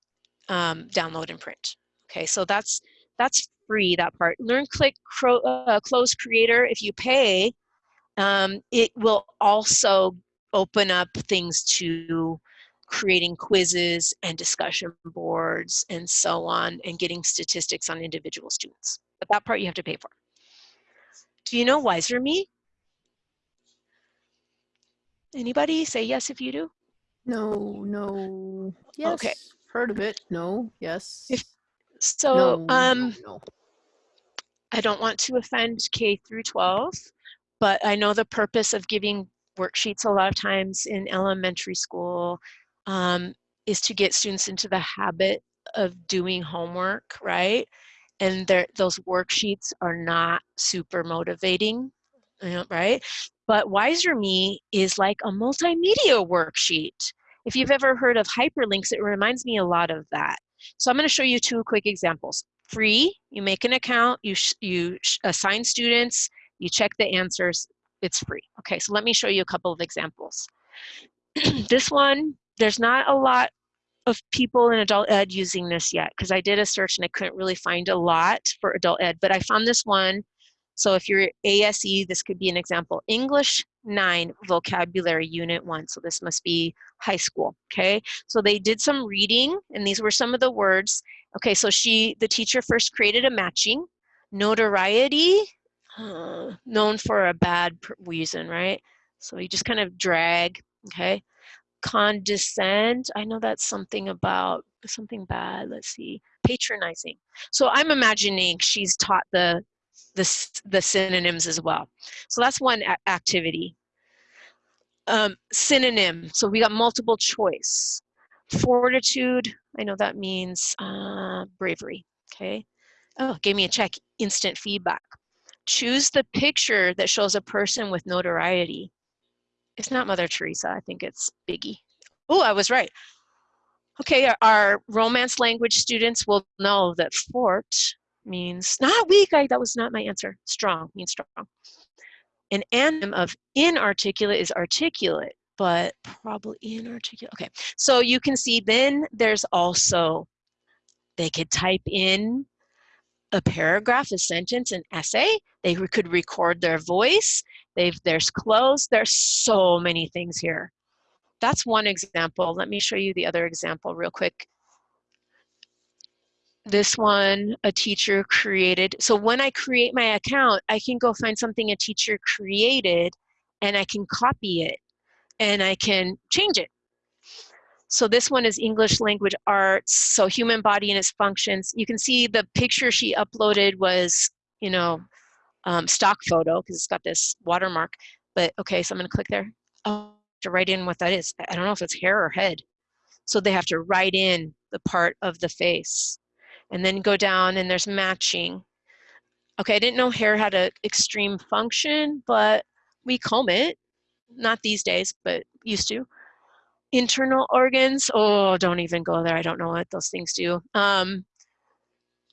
um, download and print. Okay, so that's that's free, that part. Learn, Click, uh, Cloze Creator, if you pay, um, it will also open up things to creating quizzes and discussion boards and so on and getting statistics on individual students. But that part you have to pay for. Do you know Wizer.me? Anybody say yes if you do? No, no, yes. Okay. Heard of it. No, yes. If, so no, um, no. I don't want to offend K through 12, but I know the purpose of giving worksheets a lot of times in elementary school um, is to get students into the habit of doing homework, right? And there those worksheets are not super motivating, right? But Wizer.me is like a multimedia worksheet. If you've ever heard of hyperlinks, it reminds me a lot of that. So I'm going to show you two quick examples. Free, you make an account, you, you assign students, you check the answers, it's free. Okay, so let me show you a couple of examples. this one, there's not a lot of people in adult ed using this yet because I did a search and I couldn't really find a lot for adult ed, but I found this one. So if you're ASE, this could be an example. English 9 vocabulary unit 1. So this must be high school, okay? So they did some reading and these were some of the words. Okay, so she, the teacher first created a matching. Notoriety, known for a bad reason, right? So you just kind of drag, okay? condescend i know that's something about something bad let's see patronizing so i'm imagining she's taught the the, the synonyms as well. So that's one activity. Um, synonym. So we got multiple choice. Fortitude i know that means uh, bravery okay? Oh gave me a check. Instant feedback. Choose the picture that shows a person with notoriety. It's not Mother Teresa. I think it's Biggie. Oh, I was right. Okay, our, our, romance language students will know that fort means not weak. I, that was not my answer. Strong means strong. An anonym of inarticulate is articulate, but probably inarticulate. Okay, so you can see then there's also, they could type in a paragraph, a sentence, an essay. They could record their voice. They've, there's cloze. There's so many things here. That's one example. Let me show you the other example real quick. This one, a teacher created. So when I create my account, I can go find something a teacher created and I can copy it and I can change it. So this one is English language arts, so human body and its functions. You can see the picture she uploaded was, you know, um, stock photo because it's got this watermark. But okay, so I'm gonna click there. Oh, to write in what that is. I don't know if it's hair or head. So they have to write in the part of the face and then go down and there's matching. Okay, I didn't know hair had an extreme function, but we comb it. Not these days, but used to internal organs oh don't even go there i don't know what those things do um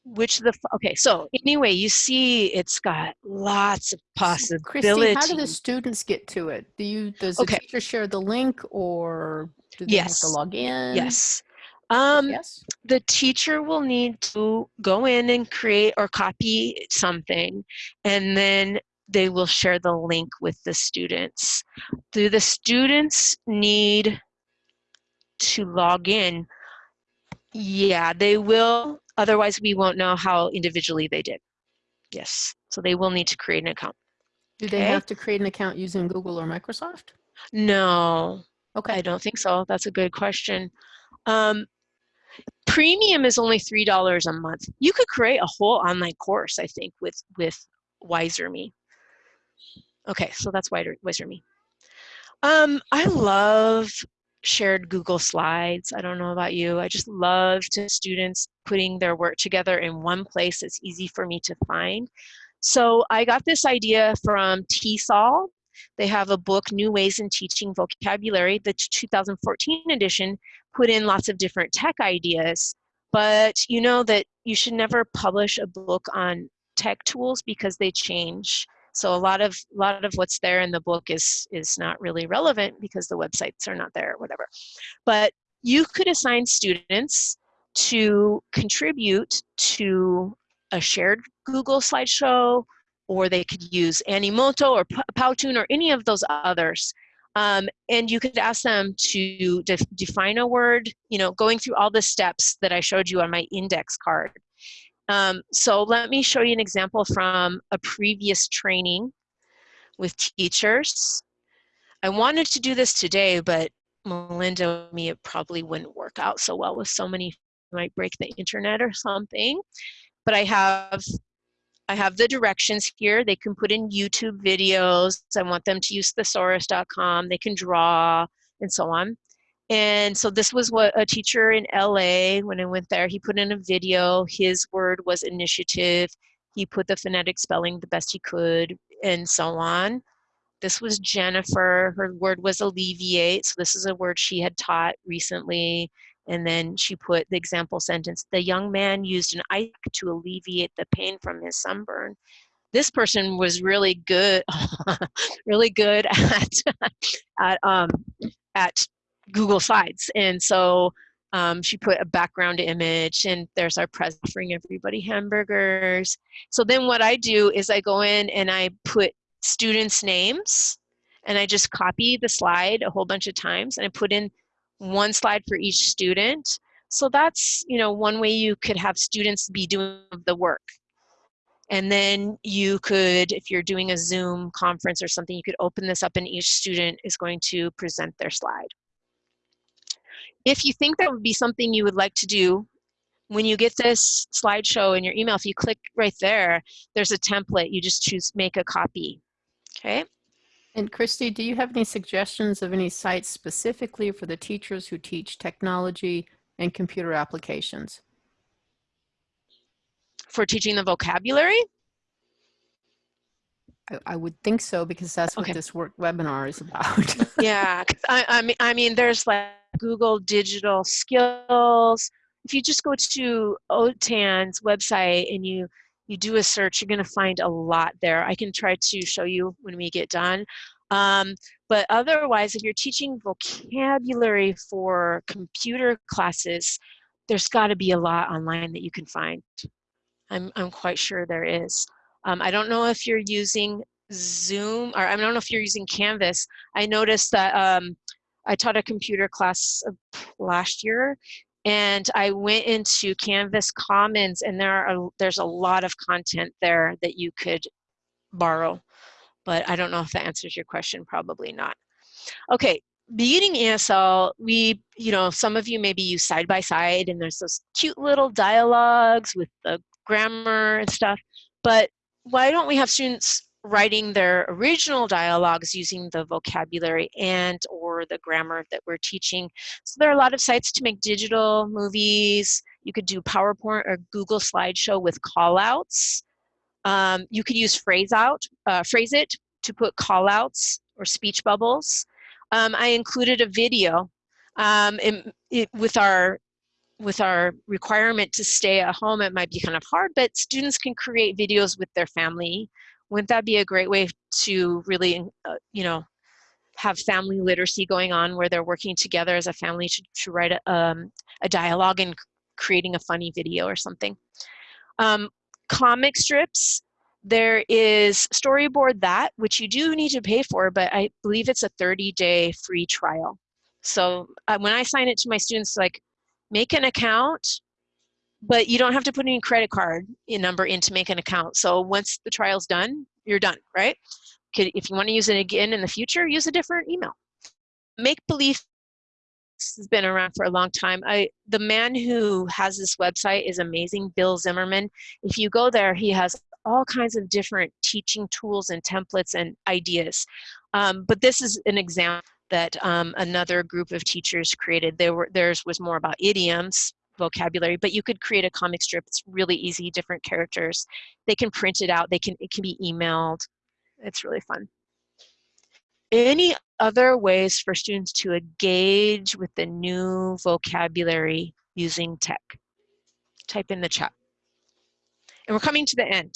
which the okay so anyway you see it's got lots of possibilities Christy, how do the students get to it do you does the okay. teacher share the link or do they yes. have to log in yes um yes the teacher will need to go in and create or copy something and then they will share the link with the students do the students need to log in, yeah, they will. Otherwise, we won't know how individually they did. Yes, so they will need to create an account. Do they okay? have to create an account using Google or Microsoft? No. Okay. I don't think so. That's a good question. Um, premium is only three dollars a month. You could create a whole online course, I think, with with Wizer.me. Okay, so that's Wizer.me. Um, I love shared Google Slides. I don't know about you. I just love to students putting their work together in one place that's easy for me to find. So I got this idea from TESOL. They have a book, New Ways in Teaching Vocabulary. The 2014 edition put in lots of different tech ideas, but you know that you should never publish a book on tech tools because they change. So a lot of a lot of what's there in the book is is not really relevant because the websites are not there, or whatever. But you could assign students to contribute to a shared Google slideshow, or they could use Animoto or Powtoon or any of those others. Um, and you could ask them to def define a word, you know, going through all the steps that I showed you on my index card. Um, so let me show you an example from a previous training with teachers. I wanted to do this today, but Melinda me it probably wouldn't work out so well with so many might break the internet or something. But I have I have the directions here. They can put in YouTube videos. I want them to use thesaurus.com. They can draw and so on. And so this was what a teacher in LA, when I went there, he put in a video. His word was initiative. He put the phonetic spelling the best he could and so on. This was Jennifer. Her word was alleviate. So this is a word she had taught recently. And then she put the example sentence, the young man used an ice to alleviate the pain from his sunburn. This person was really good, really good at, at, um, at Google Slides. And so um, she put a background image and there's our president offering everybody hamburgers. So then what I do is I go in and I put students' names and I just copy the slide a whole bunch of times and I put in one slide for each student. So that's, you know, one way you could have students be doing the work. And then you could, if you're doing a Zoom conference or something, you could open this up and each student is going to present their slide. If you think that would be something you would like to do, when you get this slideshow in your email, if you click right there, there's a template. You just choose make a copy. Okay. And Christy, do you have any suggestions of any sites specifically for the teachers who teach technology and computer applications? For teaching the vocabulary? I, I would think so because that's what Okay. this work webinar is about. yeah, I, I mean, I mean, there's like Google Digital Skills. If you just go to OTAN's website and you you do a search, you're going to find a lot there. I can try to show you when we get done. Um, but otherwise, if you're teaching vocabulary for computer classes, there's got to be a lot online that you can find. I'm, I'm quite sure there is. Um, I don't know if you're using Zoom, or I don't know if you're using Canvas. I noticed that um, I taught a computer class last year, and I went into Canvas Commons, and there are there's a lot of content there that you could borrow. But I don't know if that answers your question. Probably not. Okay, beginning ESL, we, you know, some of you maybe use side by side, and there's those cute little dialogues with the grammar and stuff. But why don't we have students writing their original dialogues using the vocabulary and or the grammar that we're teaching. So there are a lot of sites to make digital movies. You could do PowerPoint or Google slideshow with callouts. Um, you could use phrase out, uh, phrase it to put callouts or speech bubbles. Um, I included a video um, it, with our with our requirement to stay at home, it might be kind of hard, but students can create videos with their family wouldn't that be a great way to really, uh, you know, have family literacy going on where they're working together as a family to, to write a, um, a dialogue and creating a funny video or something. Um, comic strips, there is Storyboard That, which you do need to pay for, but I believe it's a 30-day free trial. So uh, when I sign it to my students, like, make an account, but you don't have to put any credit card number in to make an account. So once the trial's done, you're done, right? If you want to use it again in the future, use a different email. make believe has been around for a long time. I the man who has this website is amazing, Bill Zimmerman. If you go there, he has all kinds of different teaching tools and templates and ideas. Um, but this is an example that um, another group of teachers created. There were, theirs was more about idioms, vocabulary, but you could create a comic strip. It's really easy, different characters. They can print it out. They can, it can be emailed. It's really fun. Any other ways for students to engage with the new vocabulary using tech? Type in the chat. And we're coming to the end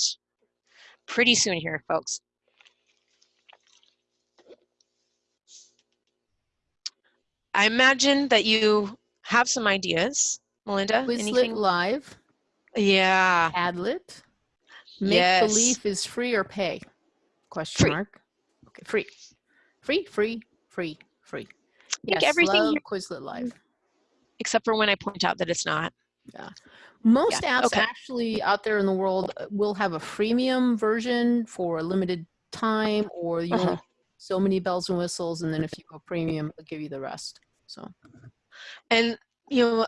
pretty soon here, folks. I imagine that you have some ideas, Melinda. Quizlet anything? Live. Yeah. Padlet. Make Yes. believe is free or pay? Question Free. mark. Okay, free. Free, free, free, free. Yes, everything love Quizlet Live. Except for when I point out that it's not. Yeah. Most Yeah, apps okay. actually out there in the world uh, will have a freemium version for a limited time, or you Uh-huh. so many bells and whistles, and then if you go premium, it'll give you the rest. So And, you know,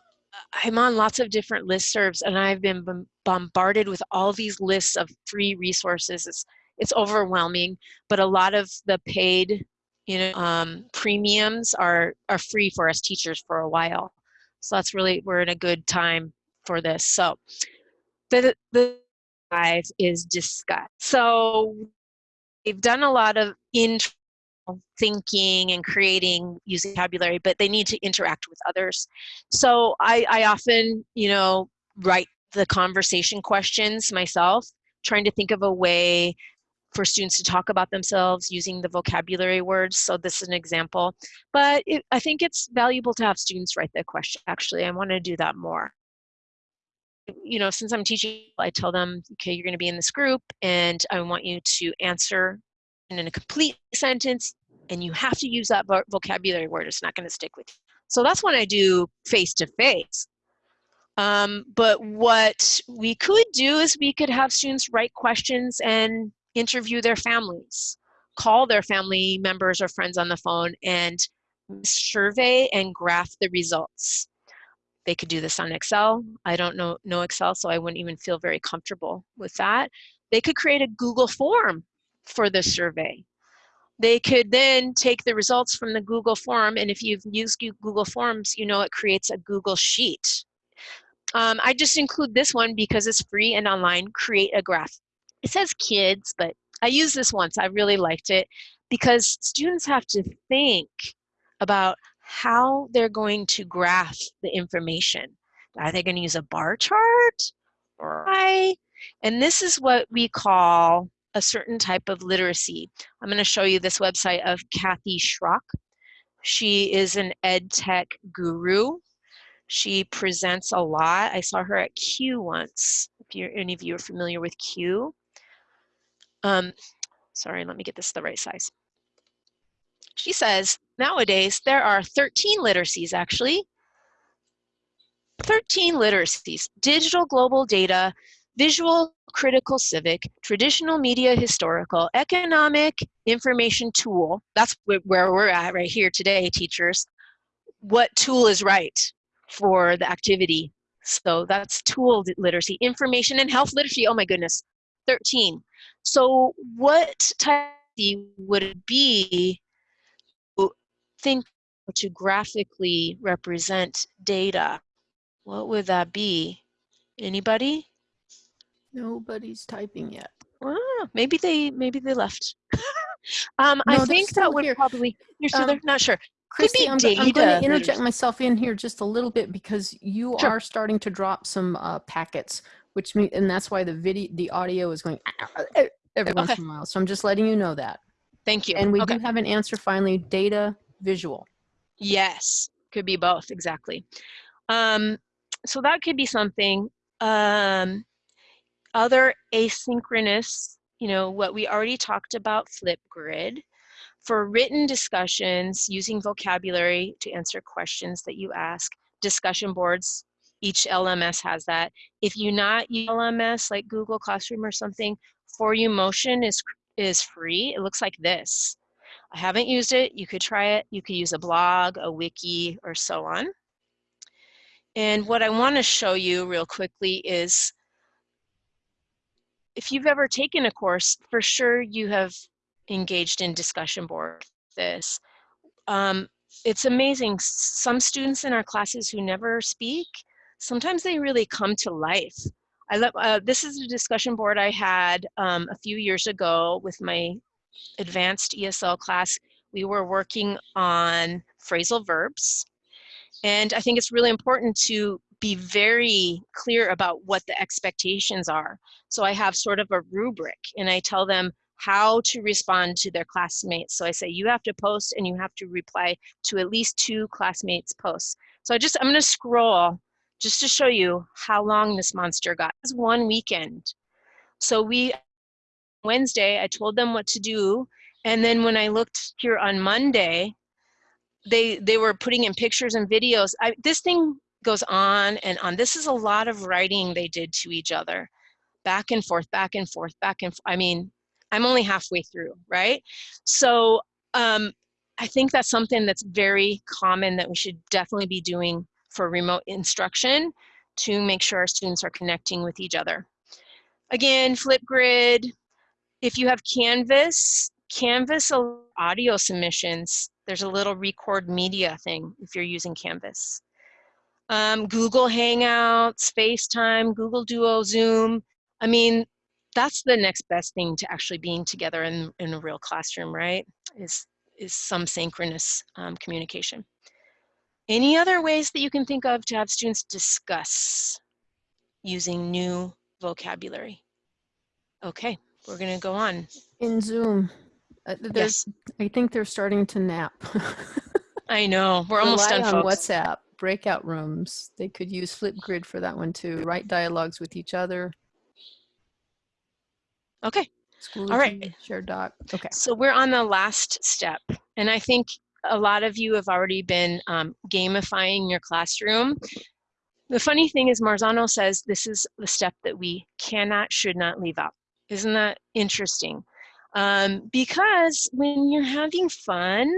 I'm on lots of different listservs and I've been bombarded with all these lists of free resources. It's, it's overwhelming, but a lot of the paid, you know, um, premiums are, are free for us teachers for a while. So that's really, we're in a good time for this. So the, the five is discuss. So they've done a lot of internal thinking and creating using vocabulary, but they need to interact with others. So I, I often, you know, write the conversation questions myself, trying to think of a way for students to talk about themselves using the vocabulary words. So this is an example, but it, I think it's valuable to have students write the question. Actually, I want to do that more. You know, since I'm teaching, I tell them, okay, you're going to be in this group and I want you to answer in a complete sentence and you have to use that vo- vocabulary word. It's not going to stick with you. So that's when I do face to face. Um, but what we could do is we could have students write questions and interview their families, call their family members or friends on the phone and survey and graph the results. They could do this on Excel. I don't know, know Excel, so I wouldn't even feel very comfortable with that. They could create a Google form for the survey. They could then take the results from the Google form, and if you've used Google Forms, you know it creates a Google Sheet. Um, I just include this one because it's free and online. Create a graph. It says kids, but I used this once. I really liked it because students have to think about how they're going to graph the information. Are they going to use a bar chart or I? And this is what we call a certain type of literacy. I'm going to show you this website of Kathy Schrock. She is an ed tech guru. She presents a lot. I saw her at CUE once. If you're, any of you are familiar with CUE. Um, sorry, let me get this the right size. She says nowadays there are 13 literacies actually. 13 literacies, digital global data, visual critical civic, traditional media historical, economic information tool. That's where we're at right here today, teachers. What tool is right for the activity? So that's tool literacy, information and health literacy. Oh my goodness, 13. So what type would it be to think to graphically represent data? What would that be? Anybody? Nobody's typing yet. Ah, maybe they maybe they left. um, I No, they're think that would probably you're still Um, there. Not sure. Christy, I'm, I'm going to interject myself in here just a little bit because you Sure. are starting to drop some uh, packets, which mean, and that's why the video, the audio is going every once in a while. So I'm just letting you know that. Thank you. And we okay. do have an answer finally: data, visual. Yes, could be both, exactly. Um, so that could be something. Um, other asynchronous, you know, what we already talked about, Flipgrid. For written discussions, using vocabulary to answer questions that you ask, discussion boards, each LMS has that. If you not use LMS like Google Classroom or something, Forumotion is, is free. It looks like this. I haven't used it. You could try it. You could use a blog, a wiki, or so on. And what I want to show you real quickly is if you've ever taken a course, for sure you have engaged in discussion board this. Um, it's amazing. Some students in our classes who never speak, sometimes they really come to life. I love, uh, this is a discussion board I had um, a few years ago with my advanced ESL class. We were working on phrasal verbs. And I think it's really important to be very clear about what the expectations are. So I have sort of a rubric and I tell them how to respond to their classmates. So I say, you have to post and you have to reply to at least two classmates posts. So I just, I'm gonna scroll just to show you how long this monster got. It was one weekend. So we, Wednesday, I told them what to do. And then when I looked here on Monday, they they were putting in pictures and videos. I, this thing goes on and on. This is a lot of writing they did to each other, back and forth, back and forth, back and. I mean, I'm only halfway through, right? So um, I think that's something that's very common that we should definitely be doing for remote instruction to make sure our students are connecting with each other. Again, Flipgrid, if you have Canvas, Canvas audio submissions, there's a little record media thing if you're using Canvas. Um, Google Hangouts, FaceTime, Google Duo, Zoom. I mean, that's the next best thing to actually being together in, in a real classroom, right? Is, is some synchronous um, communication. Any other ways that you can think of to have students discuss using new vocabulary? Okay, we're gonna go on. In Zoom, uh, there's, yes. I think they're starting to nap. I know, we're almost Rely done, on folks. WhatsApp, breakout rooms. They could use Flipgrid for that one too. Write dialogues with each other. Okay. School All right. Share doc. Okay. So we're on the last step. And I think a lot of you have already been um, gamifying your classroom. The funny thing is Marzano says this is the step that we cannot, should not leave out. Isn't that interesting? Um, because when you're having fun,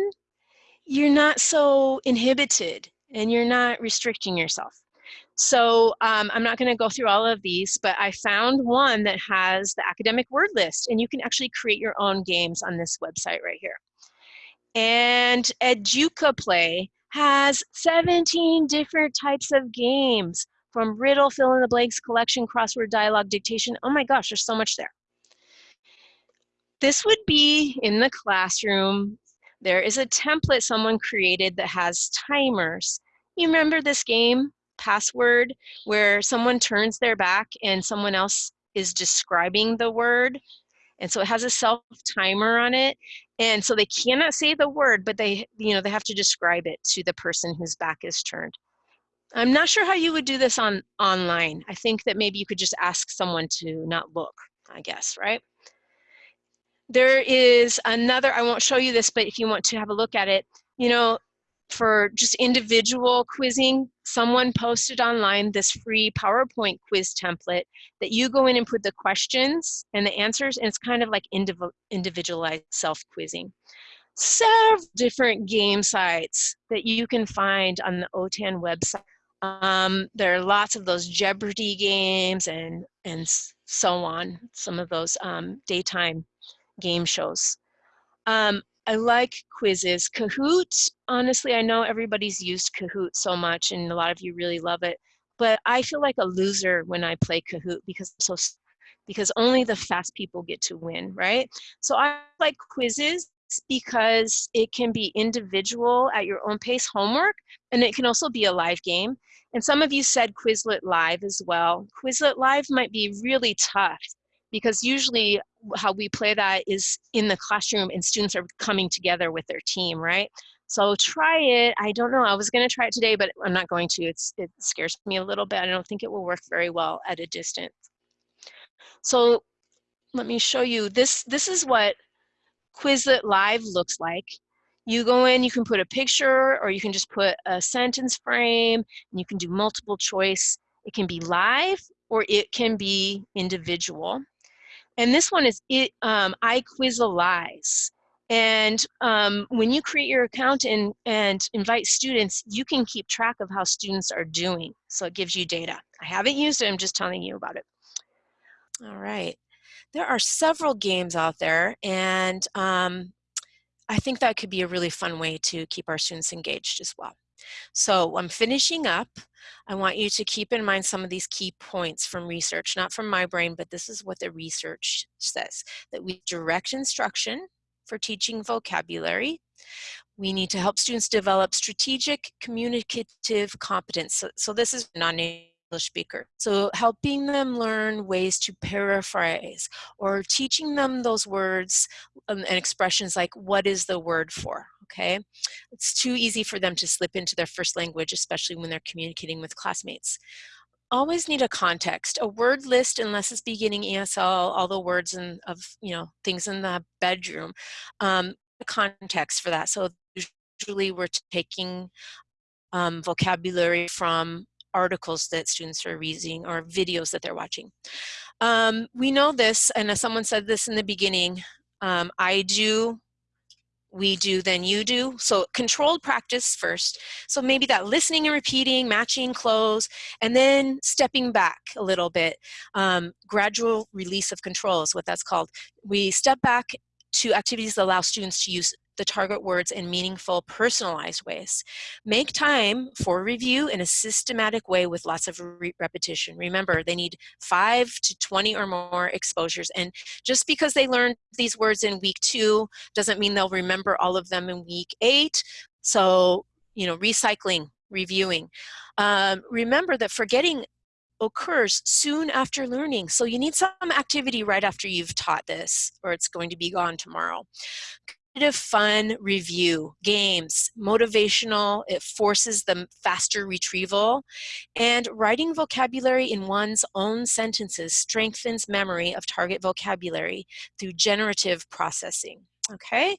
you're not so inhibited and you're not restricting yourself. So um, I'm not going to go through all of these, but I found one that has the academic word list, and you can actually create your own games on this website right here. And Educaplay has 17 different types of games from riddle, fill in the blanks, collection, crossword, dialogue, dictation. Oh my gosh, there's so much there. This would be in the classroom. There is a template someone created that has timers. You remember this game? password where someone turns their back and someone else is describing the word. And so it has a self timer on it. And so they cannot say the word, but they, you know, they have to describe it to the person whose back is turned. I'm not sure how you would do this on online. I think that maybe you could just ask someone to not look, I guess, right? There is another, I won't show you this, but if you want to have a look at it, you know, for just individual quizzing, someone posted online this free PowerPoint quiz template that you go in and put the questions and the answers, and it's kind of like individualized self-quizzing. Several different game sites that you can find on the OTAN website. Um, there are lots of those Jeopardy games and, and so on, some of those um, daytime game shows. Um, I like Quizizz. Kahoot, honestly, I know everybody's used Kahoot so much and a lot of you really love it, but I feel like a loser when I play Kahoot because so because only the fast people get to win, right? So I like Quizizz because it can be individual at your own pace homework and it can also be a live game. And some of you said Quizlet Live as well. Quizlet Live might be really tough because usually how we play that is in the classroom and students are coming together with their team, right? So try it. I don't know. I was going to try it today, but I'm not going to. It's, it scares me a little bit. I don't think it will work very well at a distance. So let me show you. This, this is what Quizlet Live looks like. You go in, you can put a picture or you can just put a sentence frame and you can do multiple choice. It can be live or it can be individual. And this one is it, um, I. And um, when you create your account and, and invite students, you can keep track of how students are doing. So it gives you data. I haven't used it, I'm just telling you about it. All right. There are several games out there and um, I think that could be a really fun way to keep our students engaged as well. So I'm finishing up. I want you to keep in mind some of these key points from research, not from my brain, but this is what the research says, that we direct instruction for teaching vocabulary. We need to help students develop strategic communicative competence. So, so this is non-native English speaker. So helping them learn ways to paraphrase or teaching them those words um, and expressions like what is the word for, okay? It's too easy for them to slip into their first language, especially when they're communicating with classmates always need a context a word list unless it's beginning esl all the words and of you know things in the bedroom um, context for that so usually we're taking um, vocabulary from articles that students are reading or videos that they're watching. Um, we know this, and as someone said this in the beginning, um, I do, we do, then you do. So controlled practice first. So maybe that listening and repeating, matching cloze, and then stepping back a little bit. Um, gradual release of control is what that's called. We step back to activities that allow students to use the target words in meaningful, personalized ways. Make time for review in a systematic way with lots of re repetition. Remember, they need 5 to 20 or more exposures. And just because they learned these words in week two doesn't mean they'll remember all of them in week eight. So, you know, recycling, reviewing. Um, remember that forgetting occurs soon after learning. So you need some activity right after you've taught this or it's going to be gone tomorrow fun review, games, motivational, it forces the faster retrieval, and writing vocabulary in one's own sentences strengthens memory of target vocabulary through generative processing, okay?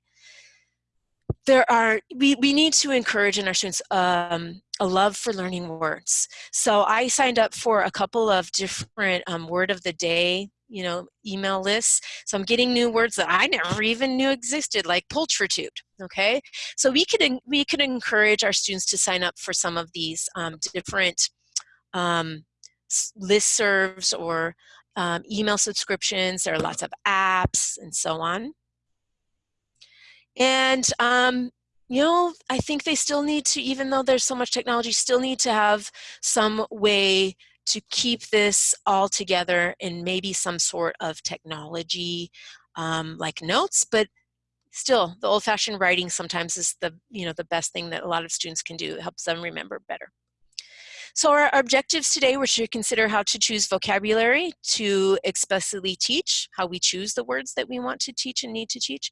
There are, we, we need to encourage in our students um, a love for learning words. So I signed up for a couple of different um, word of the day you know, email lists. So I'm getting new words that I never even knew existed, like pulchritude, okay? So we could, we could encourage our students to sign up for some of these um, different um, listservs or um, email subscriptions. There are lots of apps and so on. And, um, you know, I think they still need to, even though there's so much technology, still need to have some way to keep this all together in maybe some sort of technology um, like notes, but still the old-fashioned writing sometimes is the you know the best thing that a lot of students can do. It helps them remember better so our objectives today were to consider how to choose vocabulary to explicitly teach, how we choose the words that we want to teach and need to teach,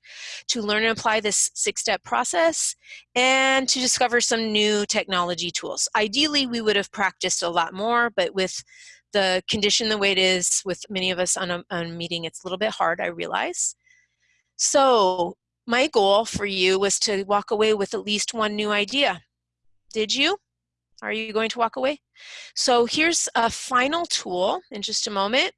to learn and apply this six-step process, and to discover some new technology tools. Ideally, we would have practiced a lot more, but with the condition the way it is with many of us on a, on a meeting, it's a little bit hard, I realize. So my goal for you was to walk away with at least one new idea. Did you? Are you going to walk away? So here's a final tool in just a moment.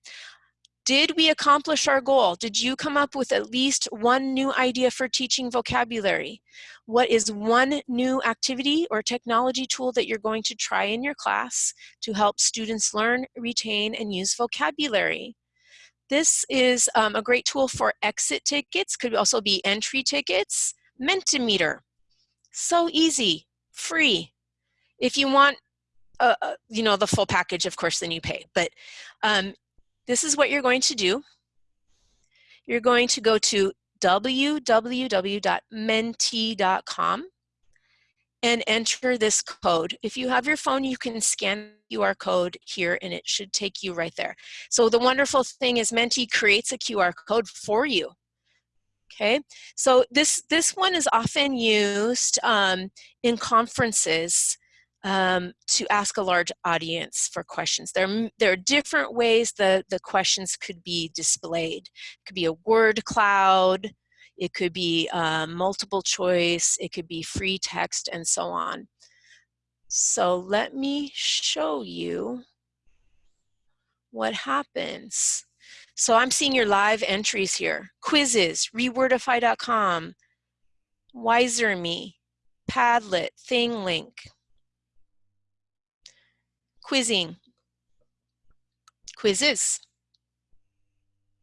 Did we accomplish our goal? Did you come up with at least one new idea for teaching vocabulary? What is one new activity or technology tool that you're going to try in your class to help students learn, retain, and use vocabulary? This is um, a great tool for exit tickets, could also be entry tickets, Mentimeter. So easy, free, if you want, uh, uh, you know, the full package, of course, then you pay. But um, this is what you're going to do. You're going to go to www.menti.com and enter this code. If you have your phone, you can scan QR code here and it should take you right there. So the wonderful thing is Menti creates a QR code for you. Okay, so this, this one is often used um, in conferences um, to ask a large audience for questions. There, there are different ways the, the questions could be displayed. It could be a word cloud, it could be um, multiple choice, it could be free text, and so on. So let me show you what happens. So I'm seeing your live entries here. Quizizz, rewordify.com, Wizer.me, Padlet, ThingLink, quizzing, Quizizz,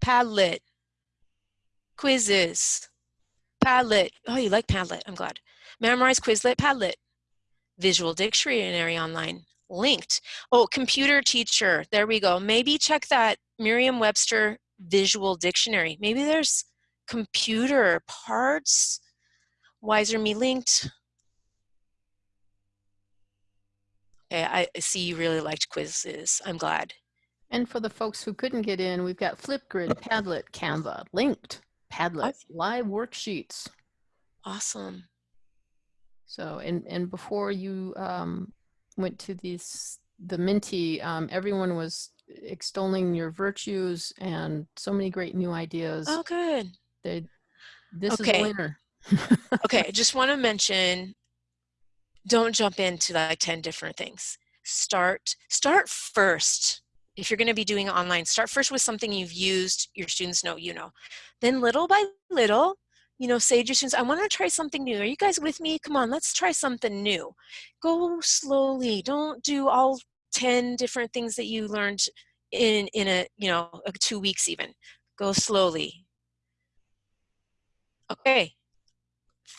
Padlet, Quizizz, Padlet. Oh, you like Padlet, I'm glad. Memrise Quizlet, Padlet, Visual Dictionary Online, Lingt. Oh, computer teacher, there we go. Maybe check that Merriam-Webster Visual Dictionary. Maybe there's computer parts, Wizer.me Lingt. Okay, I see you really liked Quizizz. I'm glad. And for the folks who couldn't get in, we've got Flipgrid, Padlet, Canva, Lingt, Padlet, live worksheets. Awesome. So, and, and before you um, went to these, the Menti, um, everyone was extolling your virtues and so many great new ideas. Oh, good. They, this Okay. is a winner. okay, I just want to mention, don't jump into like 10 different things. Start, start first. If you're going to be doing online, start first with something you've used, your students know you know. Then little by little, you know, say to your students, I want to try something new. Are you guys with me? Come on, let's try something new. Go slowly. Don't do all 10 different things that you learned in, in a, you know, uh, two weeks even. Go slowly. Okay,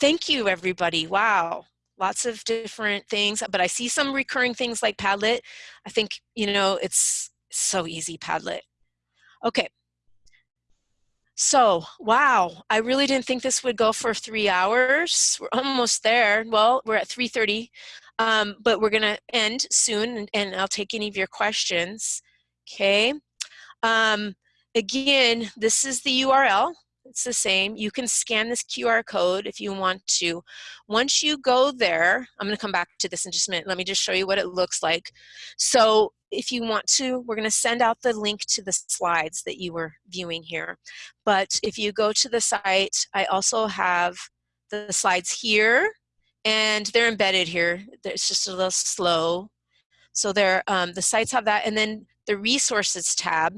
Thank you, everybody. Wow. Lots of different things, but I see some recurring things like Padlet. I think, you know, it's so easy, Padlet. Okay. So, wow, I really didn't think this would go for three hours. We're almost there. Well, we're at 3.30, um, but we're gonna end soon and, and I'll take any of your questions, okay? Um, again, this is the URL it's the same. You can scan this QR code if you want to. Once you go there, I'm going to come back to this in just a minute. Let me just show you what it looks like. So if you want to, we're going to send out the link to the slides that you were viewing here. But if you go to the site, I also have the slides here, and they're embedded here. It's just a little slow. So there, um, the sites have that, and then the resources tab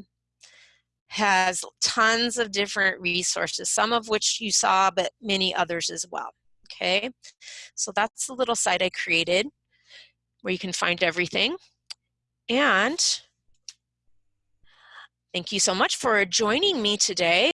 has tons of different resources, some of which you saw, but many others as well. Okay, so that's the little site I created where you can find everything. And thank you so much for joining me today.